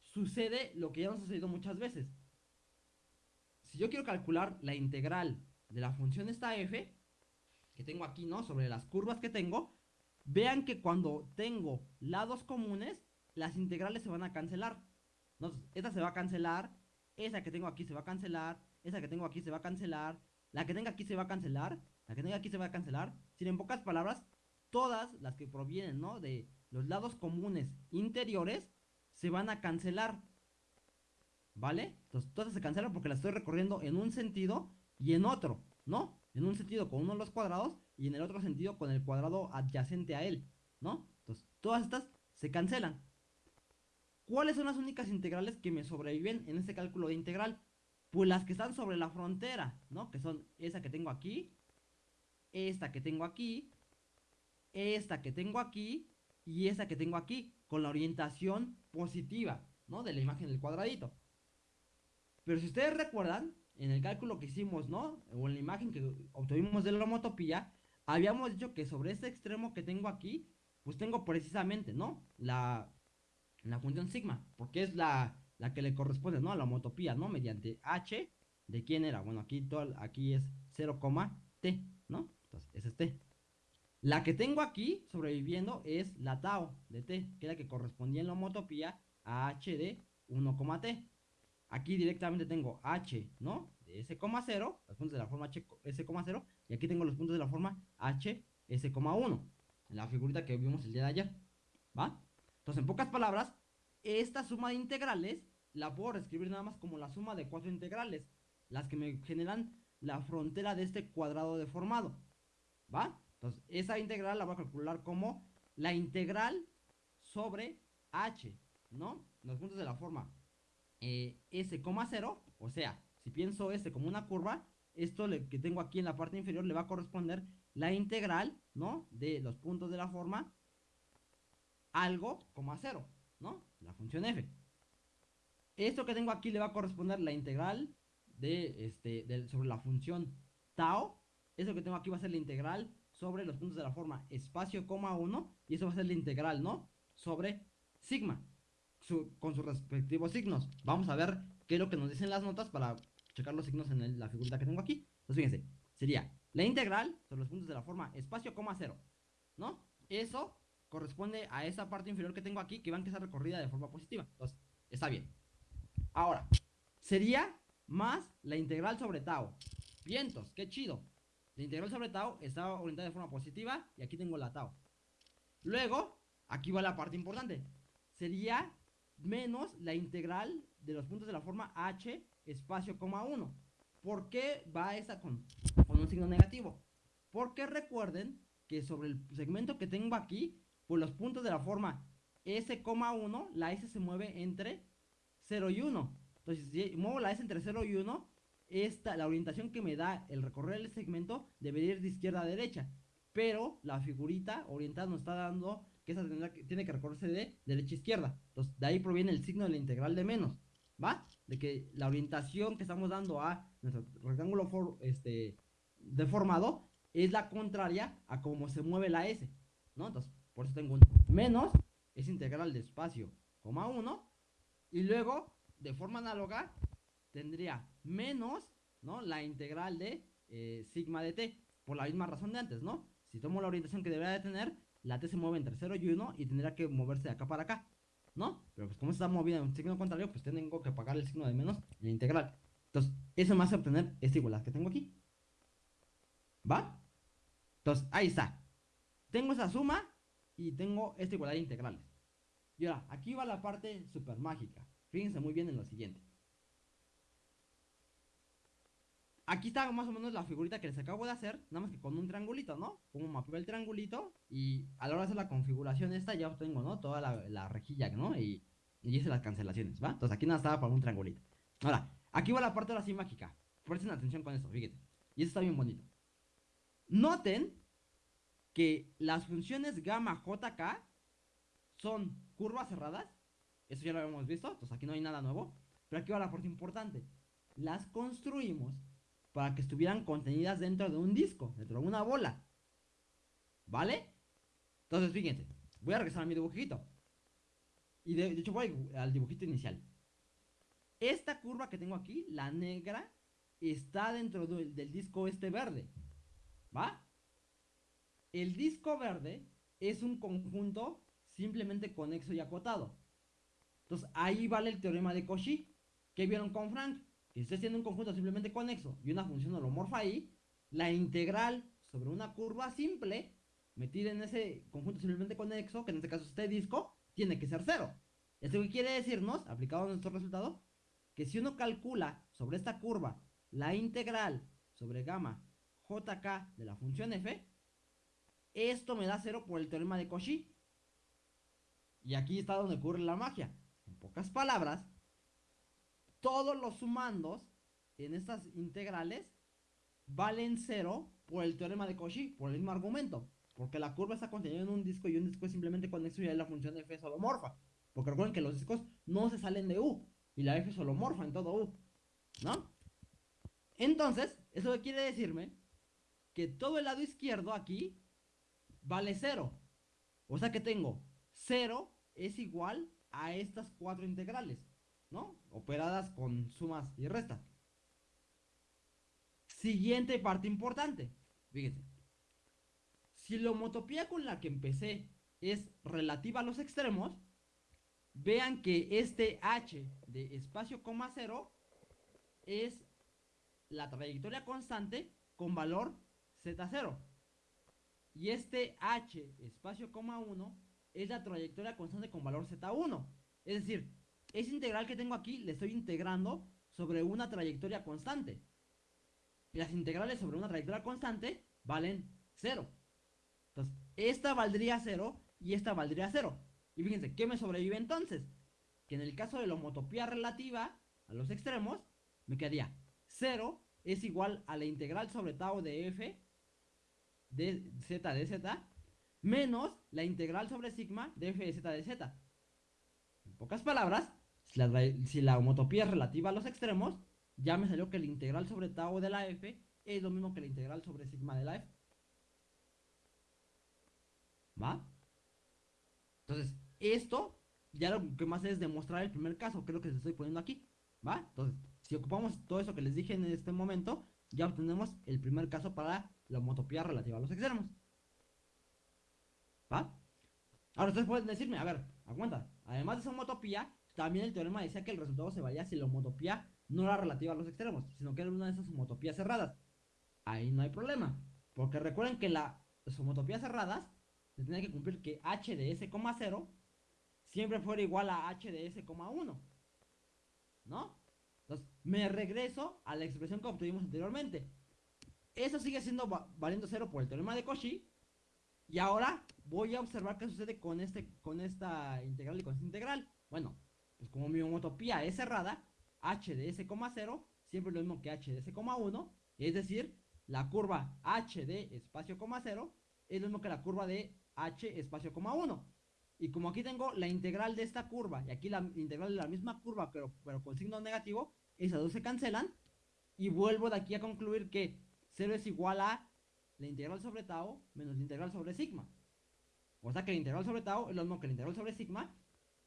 S1: sucede lo que ya nos ha sucedido muchas veces. Si yo quiero calcular la integral de la función esta f, que tengo aquí, ¿no? Sobre las curvas que tengo, vean que cuando tengo lados comunes, las integrales se van a cancelar. Entonces, esta se va a cancelar, esa que tengo aquí se va a cancelar, esa que tengo aquí se va a cancelar, la que tenga aquí se va a cancelar, la que tenga aquí se va a cancelar. Sin en pocas palabras, todas las que provienen, ¿no? De los lados comunes interiores se van a cancelar. ¿Vale? Entonces todas se cancelan porque las estoy recorriendo en un sentido y en otro, ¿no? En un sentido con uno de los cuadrados y en el otro sentido con el cuadrado adyacente a él, ¿no? Entonces todas estas se cancelan. ¿Cuáles son las únicas integrales que me sobreviven en este cálculo de integral? Pues las que están sobre la frontera, ¿no? Que son esa que tengo aquí, esta que tengo aquí, esta que tengo aquí y esta que tengo aquí, con la orientación positiva, ¿no? De la imagen del cuadradito. Pero si ustedes recuerdan, en el cálculo que hicimos, ¿no? O en la imagen que obtuvimos de la homotopía, habíamos dicho que sobre este extremo que tengo aquí, pues tengo precisamente, ¿no? La, función sigma, porque es la, la que le corresponde, ¿no? A la homotopía, ¿no? Mediante h, ¿de quién era? Bueno, aquí, todo, aquí es 0, t, ¿no? Entonces, ese es t. La que tengo aquí sobreviviendo es la tau de t, que es la que correspondía en la homotopía a h de 1,t. Aquí directamente tengo h, ¿no? De s,0, los puntos de la forma h, s,0, y aquí tengo los puntos de la forma h, s,1, en la figurita que vimos el día de ayer, ¿va? Entonces, en pocas palabras, esta suma de integrales la puedo reescribir nada más como la suma de cuatro integrales, las que me generan la frontera de este cuadrado deformado, ¿va? Entonces, esa integral la voy a calcular como la integral sobre h, ¿no? Los puntos de la forma eh, S,0, o sea, si pienso S como una curva, esto que tengo aquí en la parte inferior le va a corresponder la integral, ¿no? De los puntos de la forma algo, coma 0, ¿no? La función f. Esto que tengo aquí le va a corresponder la integral de, este, sobre la función tau. Eso que tengo aquí va a ser la integral sobre los puntos de la forma espacio, coma 1. Y eso va a ser la integral, ¿no? Sobre sigma con sus respectivos signos. Vamos a ver qué es lo que nos dicen las notas para checar los signos en la figurita que tengo aquí. Entonces, fíjense, sería la integral sobre los puntos de la forma espacio, coma, cero. ¿No? Eso corresponde a esa parte inferior que tengo aquí que van a estar recorrida de forma positiva. Entonces, está bien. Ahora, sería más la integral sobre tau. Vientos, qué chido. La integral sobre tau está orientada de forma positiva y aquí tengo la tau. Luego, aquí va la parte importante. Sería menos la integral de los puntos de la forma h espacio coma 1. ¿Por qué va con, con un signo negativo? Porque recuerden que sobre el segmento que tengo aquí, pues los puntos de la forma S,1, la S se mueve entre 0 y 1. Entonces, si muevo la S entre 0 y 1, esta, la orientación que me da el recorrer el segmento debería ir de izquierda a derecha. Pero la figurita orientada nos está dando que esa tiene que recorrerse de derecha a izquierda. Entonces, de ahí proviene el signo de la integral de menos, ¿va? De que la orientación que estamos dando a nuestro rectángulo este, deformado es la contraria a cómo se mueve la S, ¿no? Entonces, por eso tengo un menos, es integral de espacio, coma 1, y luego, de forma análoga, tendría menos, ¿no? La integral de eh, sigma de t, por la misma razón de antes, ¿no? Si tomo la orientación que debería de tener, la t se mueve entre 0 y 1 y tendría que moverse de acá para acá, ¿no? Pero pues como está moviendo en signo contrario, pues tengo que pagar el signo de menos en la integral. Entonces, eso me hace obtener esta igualdad que tengo aquí. ¿Va? Entonces, ahí está. Tengo esa suma y tengo esta igualdad de integrales. Y ahora, aquí va la parte super mágica. Fíjense muy bien en lo siguiente. Aquí está más o menos la figurita que les acabo de hacer, nada más que con un triangulito, ¿no? Como mapeo el triangulito y a la hora de hacer la configuración esta ya obtengo, ¿no? Toda la, rejilla, ¿no? Y, y hice las cancelaciones, ¿va? Entonces aquí nada estaba para un triangulito. Ahora, aquí va la parte ahora sí mágica. Presten atención con esto, fíjense. Y esto está bien bonito. Noten que las funciones gamma jk son curvas cerradas. Eso ya lo habíamos visto, entonces aquí no hay nada nuevo. Pero aquí va la parte importante. Las construimos para que estuvieran contenidas dentro de un disco, dentro de una bola. ¿Vale? Entonces, fíjense, voy a regresar a mi dibujito. Y de, hecho voy al dibujito inicial. Esta curva que tengo aquí, la negra, está dentro del disco este verde. ¿Va? El disco verde es un conjunto simplemente conexo y acotado. Entonces ahí vale el teorema de Cauchy. ¿Qué vieron con Frank? Si usted tiene un conjunto simplemente conexo y una función holomorfa ahí, la integral sobre una curva simple metida en ese conjunto simplemente conexo, que en este caso es este disco, tiene que ser cero. ¿Esto qué quiere decirnos, aplicado a nuestro resultado? Que si uno calcula sobre esta curva la integral sobre gamma jk de la función f, esto me da cero por el teorema de Cauchy. Y aquí está donde ocurre la magia. En pocas palabras, todos los sumandos en estas integrales valen cero por el teorema de Cauchy, por el mismo argumento. Porque la curva está contenida en un disco y un disco es simplemente conexo y la función de f es holomorfa. Porque recuerden que los discos no se salen de U y la f es holomorfa en todo U. ¿No? Entonces, eso quiere decirme que todo el lado izquierdo aquí vale cero. O sea que tengo cero es igual a estas cuatro integrales. ¿No? Operadas con sumas y restas. Siguiente parte importante. Fíjense. Si la homotopía con la que empecé es relativa a los extremos, vean que este h de espacio coma cero es la trayectoria constante con valor z0. Y este h espacio coma 1 es la trayectoria constante con valor z1. Es decir, esa integral que tengo aquí le estoy integrando sobre una trayectoria constante. Y las integrales sobre una trayectoria constante valen 0. Entonces, esta valdría 0 y esta valdría 0. Y fíjense, ¿qué me sobrevive entonces? Que en el caso de la homotopía relativa a los extremos, me quedaría 0 es igual a la integral sobre tau de f de z de z menos la integral sobre sigma de f de z de z. Pocas palabras, si la, homotopía es relativa a los extremos, ya me salió que la integral sobre tau de la f es lo mismo que la integral sobre sigma de la f. ¿Va? Entonces, esto ya lo que más es demostrar el primer caso, que es lo que les estoy poniendo aquí. ¿Va? Entonces, si ocupamos todo eso que les dije en este momento, ya obtenemos el primer caso para la homotopía relativa a los extremos. ¿Va? Ahora ustedes pueden decirme, a ver, aguanta, además de esa homotopía, también el teorema decía que el resultado se valía si la homotopía no era relativa a los extremos, sino que era una de esas homotopías cerradas. Ahí no hay problema, porque recuerden que las homotopías cerradas se tenía que cumplir que h de s,0 siempre fuera igual a h de s,1. ¿No? Entonces, me regreso a la expresión que obtuvimos anteriormente. Eso sigue siendo valiendo cero por el teorema de Cauchy. Y ahora voy a observar qué sucede con, este, con esta integral y con esta integral. Bueno, pues como mi homotopía es cerrada, h de s,0 siempre es lo mismo que h de s,1, es decir, la curva h de espacio coma 0 es lo mismo que la curva de h espacio coma 1. Y como aquí tengo la integral de esta curva y aquí la integral de la misma curva, pero, pero con signo negativo, esas dos se cancelan. Y vuelvo de aquí a concluir que 0 es igual a la integral sobre tau menos la integral sobre sigma. O sea que la integral sobre tau es lo mismo que la integral sobre sigma.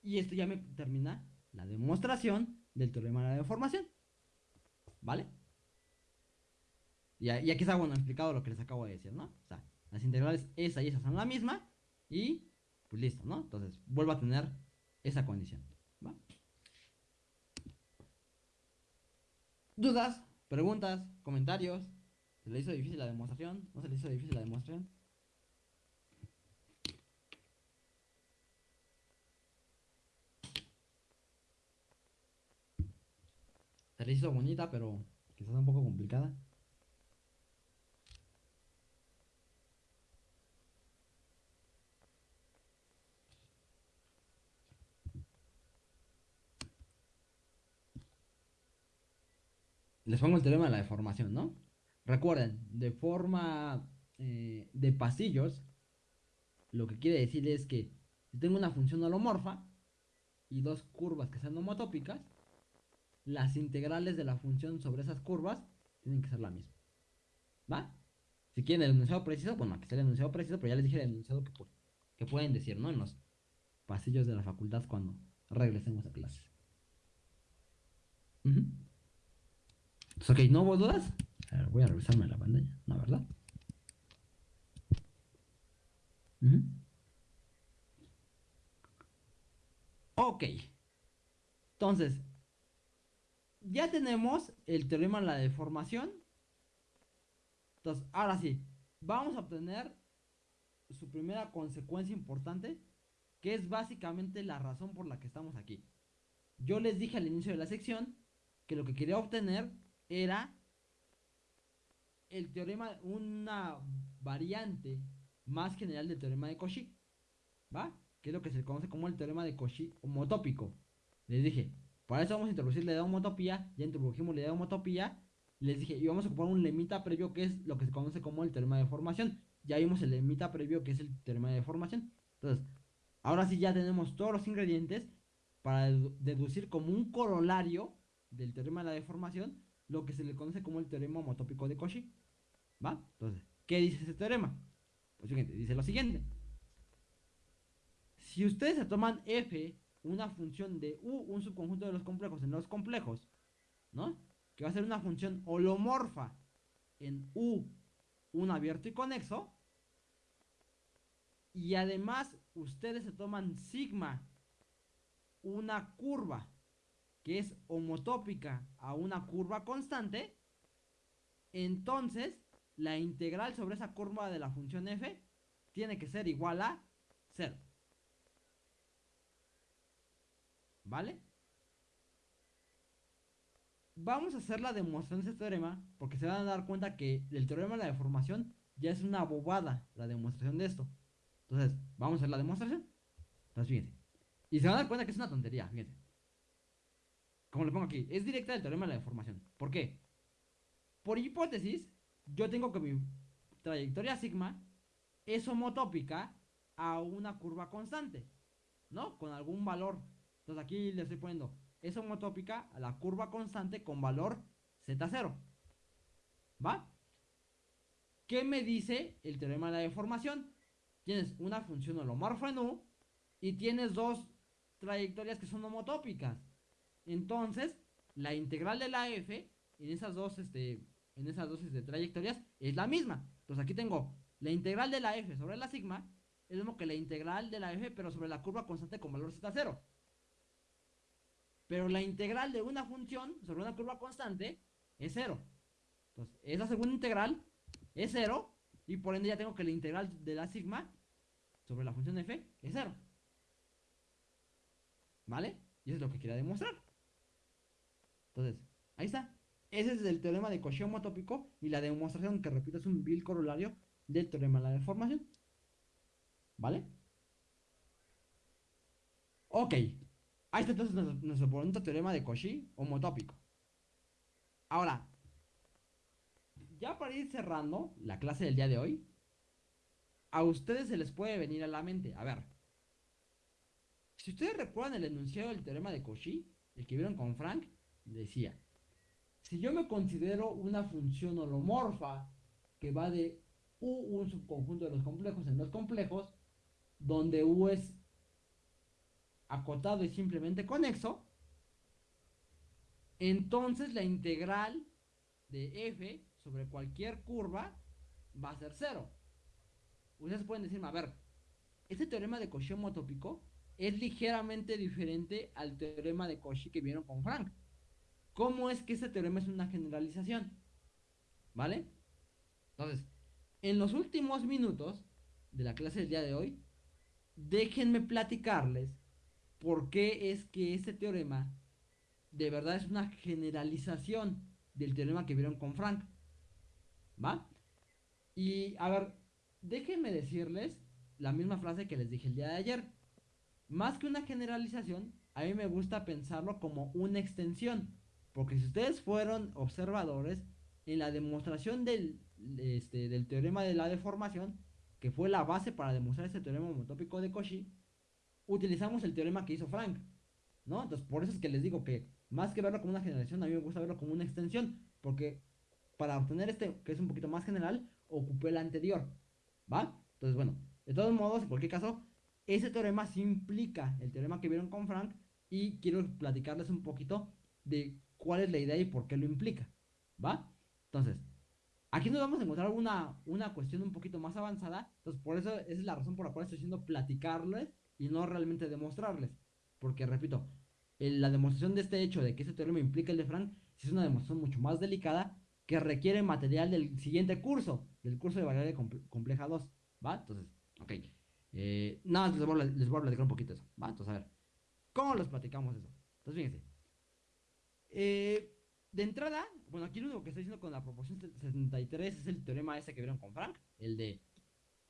S1: Y esto ya me termina la demostración del teorema de la deformación. ¿Vale? Y, aquí está bueno explicado lo que les acabo de decir, ¿no? O sea, las integrales esa y esa son la misma. Y pues listo, ¿no? Entonces vuelvo a tener esa condición. ¿va? ¿Dudas? ¿Preguntas? ¿Comentarios? ¿Se le hizo difícil la demostración? ¿No se le hizo difícil la demostración? Se le hizo bonita, pero quizás un poco complicada. Les pongo el teorema de la deformación, ¿no? Recuerden, de forma eh, de pasillos, lo que quiere decir es que si tengo una función holomorfa y dos curvas que sean homotópicas, las integrales de la función sobre esas curvas tienen que ser la misma. ¿Va? Si quieren el enunciado preciso, bueno, aquí está el enunciado preciso, pero ya les dije el enunciado que, pueden decir, ¿no? En los pasillos de la facultad cuando regresemos a clase. ok, ¿no hubo dudas? A ver, voy a revisarme la pantalla, ¿no, verdad? Ok. Entonces, ya tenemos el teorema de la deformación. Entonces, ahora sí, vamos a obtener su primera consecuencia importante, que es básicamente la razón por la que estamos aquí. Yo les dije al inicio de la sección que lo que quería obtener era el teorema, una variante más general del teorema de Cauchy, ¿va? Que es lo que se conoce como el teorema de Cauchy homotópico. Les dije, para eso vamos a introducir la idea de homotopía, ya introdujimos la idea de homotopía, les dije, y vamos a ocupar un lemita previo que es lo que se conoce como el teorema de formación. Ya vimos el lemita previo que es el teorema de formación. Entonces, ahora sí ya tenemos todos los ingredientes para deducir como un corolario del teorema de la deformación lo que se le conoce como el teorema homotópico de Cauchy. ¿Va? Entonces, ¿qué dice ese teorema? Pues fíjense, dice lo siguiente. Si ustedes se toman f, una función de u, un subconjunto de los complejos en los complejos, ¿no? Que va a ser una función holomorfa en u, un abierto y conexo. Y además, ustedes se toman sigma, una curva que es homotópica a una curva constante, entonces la integral sobre esa curva de la función f tiene que ser igual a 0. ¿Vale? Vamos a hacer la demostración de este teorema porque se van a dar cuenta que el teorema de la deformación ya es una bobada la demostración de esto. Entonces, vamos a hacer la demostración. Entonces, fíjense. Y se van a dar cuenta que es una tontería, fíjense. Como le pongo aquí, es directa del teorema de la deformación. ¿Por qué? Por hipótesis, yo tengo que mi trayectoria sigma es homotópica a una curva constante, ¿no? Con algún valor. Entonces aquí le estoy poniendo, es homotópica a la curva constante con valor z0. ¿Va? ¿Qué me dice el teorema de la deformación? Tienes una función holomorfa en U y tienes dos trayectorias que son homotópicas. Entonces, la integral de la f en esas dos este, en esas dosis de trayectorias es la misma. Entonces aquí tengo la integral de la f sobre la sigma, es lo mismo que la integral de la f, pero sobre la curva constante con valor z0. Pero la integral de una función sobre una curva constante es 0. Entonces, esa segunda integral es 0, y por ende ya tengo que la integral de la sigma sobre la función f es 0. ¿Vale? Y eso es lo que quería demostrar. Entonces, ahí está. Ese es el teorema de Cauchy homotópico y la demostración que repito es un vil corolario del teorema de la deformación. ¿Vale? Ok. Ahí está entonces nuestro, nuestro teorema de Cauchy homotópico. Ahora, ya para ir cerrando la clase del día de hoy, a ustedes se les puede venir a la mente, a ver, Si ustedes recuerdan el enunciado del teorema de Cauchy, el que vieron con Frank, decía, si yo me considero una función holomorfa que va de U, un subconjunto de los complejos en los complejos, donde U es acotado y simplemente conexo, entonces la integral de f sobre cualquier curva va a ser cero. Ustedes pueden decirme, a ver, este teorema de Cauchy homotópico es ligeramente diferente al teorema de Cauchy que vieron con Frank. ¿Cómo es que este teorema es una generalización? ¿Vale? Entonces, en los últimos minutos de la clase del día de hoy, déjenme platicarles por qué es que este teorema de verdad es una generalización del teorema que vieron con Frank. ¿Va? Y a ver, déjenme decirles la misma frase que les dije el día de ayer. Más que una generalización, a mí me gusta pensarlo como una extensión. Porque si ustedes fueron observadores, en la demostración del, este, del teorema de la deformación, que fue la base para demostrar este teorema homotópico de Cauchy, utilizamos el teorema que hizo Frank. ¿No? Entonces, por eso es que les digo que más que verlo como una generación, a mí me gusta verlo como una extensión, porque para obtener este, que es un poquito más general, ocupé el anterior, ¿va? Entonces, bueno, de todos modos, en cualquier caso, ese teorema sí implica el teorema que vieron con Frank y quiero platicarles un poquito de cuál es la idea y por qué lo implica, ¿va? Entonces, aquí nos vamos a encontrar una, una cuestión un poquito más avanzada, entonces por eso es la razón por la cual estoy haciendo platicarles y no realmente demostrarles, porque repito, la demostración de este hecho de que ese teorema implica el de Frank es una demostración mucho más delicada que requiere material del siguiente curso, del curso de variable compleja 2, ¿va? Entonces, ok. Eh, nada les voy, a, les voy a platicar un poquito eso, ¿va? Entonces, a ver, ¿cómo los platicamos eso? Entonces, fíjense. Eh, de entrada, bueno, aquí lo único que estoy diciendo con la proporción 73 es el teorema ese que vieron con Frank, el de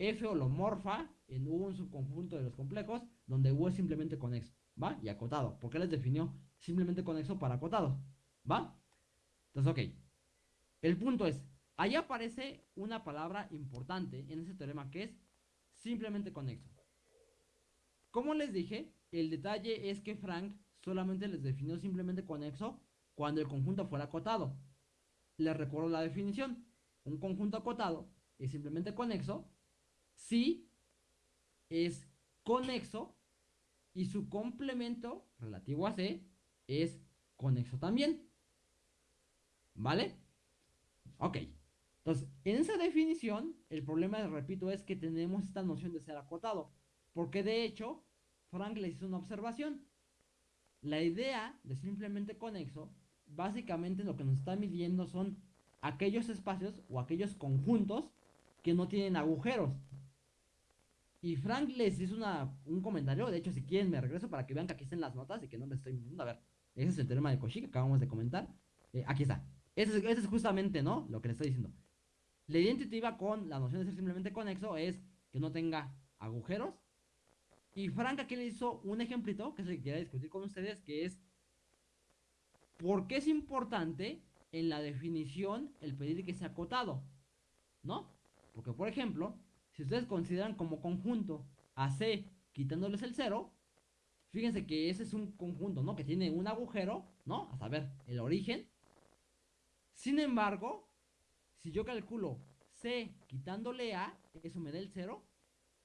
S1: F holomorfa en un subconjunto de los complejos, donde U es simplemente conexo. ¿va? Y acotado. ¿Por qué les definió simplemente conexo para acotado? ¿Va? Entonces, ok. El punto es, ahí aparece una palabra importante en ese teorema que es simplemente conexo. Como les dije, el detalle es que Frank solamente les definió simplemente conexo cuando el conjunto fuera acotado. Les recuerdo la definición. Un conjunto acotado es simplemente conexo si es conexo y su complemento relativo a C es conexo también. ¿Vale? Ok. Entonces, en esa definición, el problema, repito, es que tenemos esta noción de ser acotado. Porque de hecho, Frank le hizo una observación. La idea de simplemente conexo, básicamente lo que nos está midiendo son aquellos espacios o aquellos conjuntos que no tienen agujeros. Y Frank les hizo una, un comentario. De hecho, si quieren, me regreso para que vean que aquí están las notas y que no me estoy mintiendo. A ver, ese es el teorema de Cauchy que acabamos de comentar. Eh, aquí está. Ese es, justamente, ¿no? Lo que les estoy diciendo. La identidad con la noción de ser simplemente conexo es que no tenga agujeros. Y Frank aquí le hizo un ejemplito que se quiera discutir con ustedes, que es ¿por qué es importante en la definición el pedir que sea acotado? ¿No? Porque, por ejemplo, si ustedes consideran como conjunto a C quitándoles el 0, fíjense que ese es un conjunto, ¿no? Que tiene un agujero, ¿no? A saber, el origen. Sin embargo, si yo calculo C quitándole A, eso me da el 0.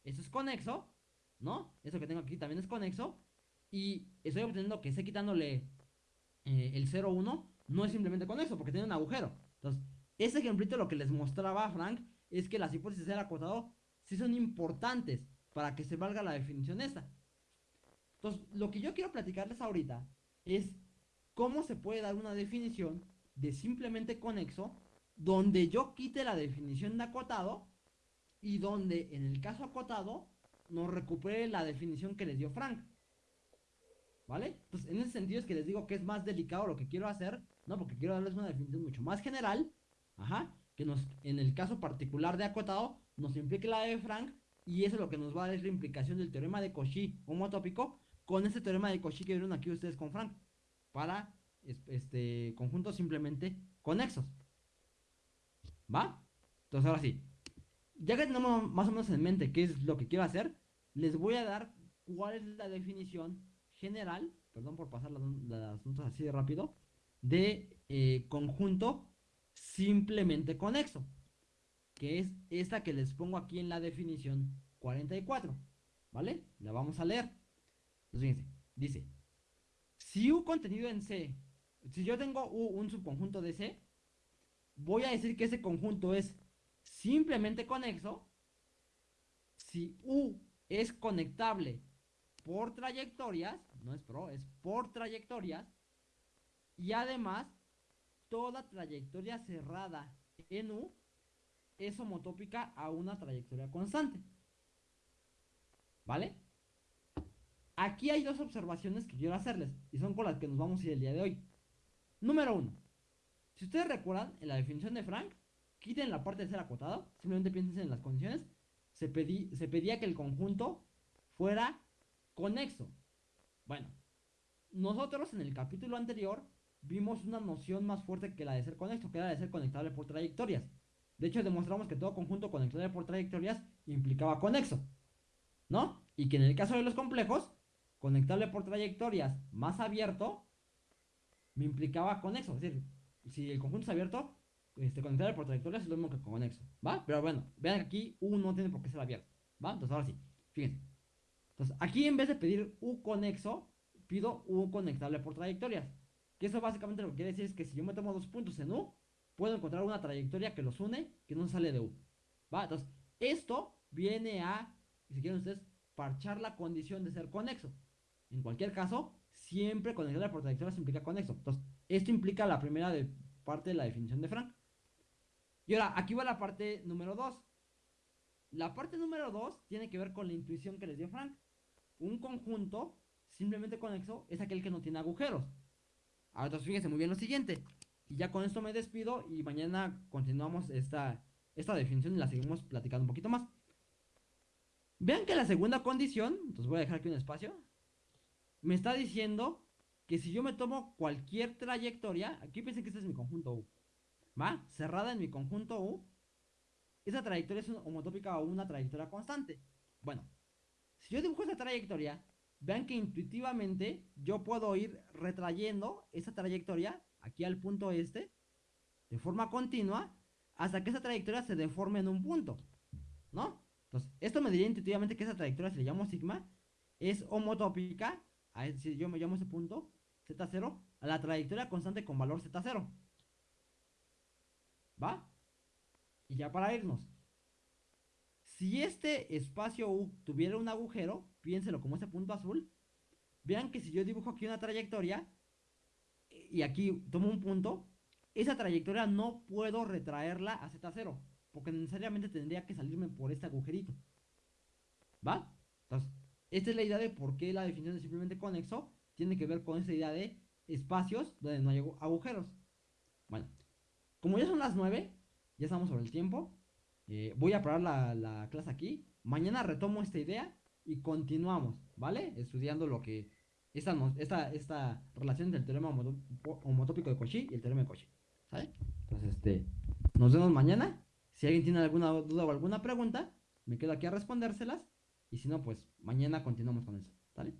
S1: Eso es conexo, ¿no? Eso que tengo aquí también es conexo. Y estoy obteniendo que C quitándole eh, el 0, 1 no es simplemente conexo, porque tiene un agujero. Entonces, ese ejemplito lo que les mostraba Frank es que las hipótesis era acotado si son importantes para que se valga la definición esta. Entonces, lo que yo quiero platicarles ahorita es cómo se puede dar una definición de simplemente conexo donde yo quite la definición de acotado y donde en el caso acotado nos recupere la definición que les dio Frank. ¿Vale? Entonces, en ese sentido es que les digo que es más delicado lo que quiero hacer, ¿no? Porque quiero darles una definición mucho más general, ajá, que nos, en el caso particular de acotado, nos implique la de Frank y eso es lo que nos va a dar la implicación del teorema de Cauchy homotópico con ese teorema de Cauchy que vieron aquí ustedes con Frank para este conjuntos simplemente conexos. ¿Va? Entonces ahora sí, ya que tenemos más o menos en mente qué es lo que quiero hacer, les voy a dar cuál es la definición general, perdón por pasar las, las notas así de rápido, de eh, conjunto simplemente conexo, que es esta que les pongo aquí en la definición 44, ¿vale? La vamos a leer. Entonces, fíjense, dice, si U contenido en C, si yo tengo U, un subconjunto de C, voy a decir que ese conjunto es simplemente conexo si U es conectable por trayectorias, no es pro, es por trayectorias, y además toda trayectoria cerrada en U es homotópica a una trayectoria constante. ¿Vale? Aquí hay dos observaciones que quiero hacerles y son con las que nos vamos a ir el día de hoy. Número uno. Si ustedes recuerdan, en la definición de Frank, quiten la parte de ser acotado, simplemente piensen en las condiciones, se, se pedía que el conjunto fuera conexo. Bueno, nosotros en el capítulo anterior vimos una noción más fuerte que la de ser conexo, que era la de ser conectable por trayectorias. De hecho, demostramos que todo conjunto conectable por trayectorias implicaba conexo. ¿No? Y que en el caso de los complejos, conectable por trayectorias más abierto me implicaba conexo. Es decir, si el conjunto es abierto, este, conectable por trayectorias es lo mismo que conexo. ¿Va? Pero bueno, vean que aquí U no tiene por qué ser abierto. ¿Va? Entonces ahora sí, fíjense. Entonces aquí en vez de pedir U conexo, pido U conectable por trayectorias. Que eso básicamente lo que quiere decir es que si yo me tomo dos puntos en U, puedo encontrar una trayectoria que los une que no sale de U. Entonces, esto viene a, si quieren ustedes, parchar la condición de ser conexo. En cualquier caso, siempre conectable por trayectorias implica conexo. Entonces, esto implica la primera parte de la definición de Frank. Y ahora, aquí va la parte número 2. La parte número 2 tiene que ver con la intuición que les dio Frank. Un conjunto simplemente conexo es aquel que no tiene agujeros. Ahora, entonces fíjense muy bien lo siguiente. Y ya con esto me despido y mañana continuamos esta, esta definición y la seguimos platicando un poquito más. Vean que la segunda condición, entonces voy a dejar aquí un espacio, me está diciendo que si yo me tomo cualquier trayectoria, aquí piensen que este es mi conjunto U, ¿va? Cerrada en mi conjunto U, esa trayectoria es homotópica o una trayectoria constante. Bueno, si yo dibujo esa trayectoria, vean que intuitivamente yo puedo ir retrayendo esa trayectoria aquí al punto este de forma continua hasta que esa trayectoria se deforme en un punto, ¿no? Entonces, esto me diría intuitivamente que esa trayectoria, si le llamo sigma, es homotópica, a, si yo me llamo ese punto, z0, a la trayectoria constante con valor z0. ¿Va? Y ya para irnos. Si este espacio U tuviera un agujero, piénselo como ese punto azul, vean que si yo dibujo aquí una trayectoria, y aquí tomo un punto, esa trayectoria no puedo retraerla a Z0, porque necesariamente tendría que salirme por este agujerito. ¿Va? Entonces, esta es la idea de por qué la definición de simplemente conexo tiene que ver con esa idea de espacios donde no hay agujeros. Bueno, como ya son las 9, ya estamos sobre el tiempo, eh, voy a parar la, la clase aquí. Mañana retomo esta idea y continuamos, ¿vale? Estudiando lo que esta, esta, esta relación del teorema homotópico de Cauchy y el teorema de Cauchy. ¿Sale? Entonces, este, nos vemos mañana. Si alguien tiene alguna duda o alguna pregunta, me quedo aquí a respondérselas. Y si no, pues mañana continuamos con eso. ¿Sale?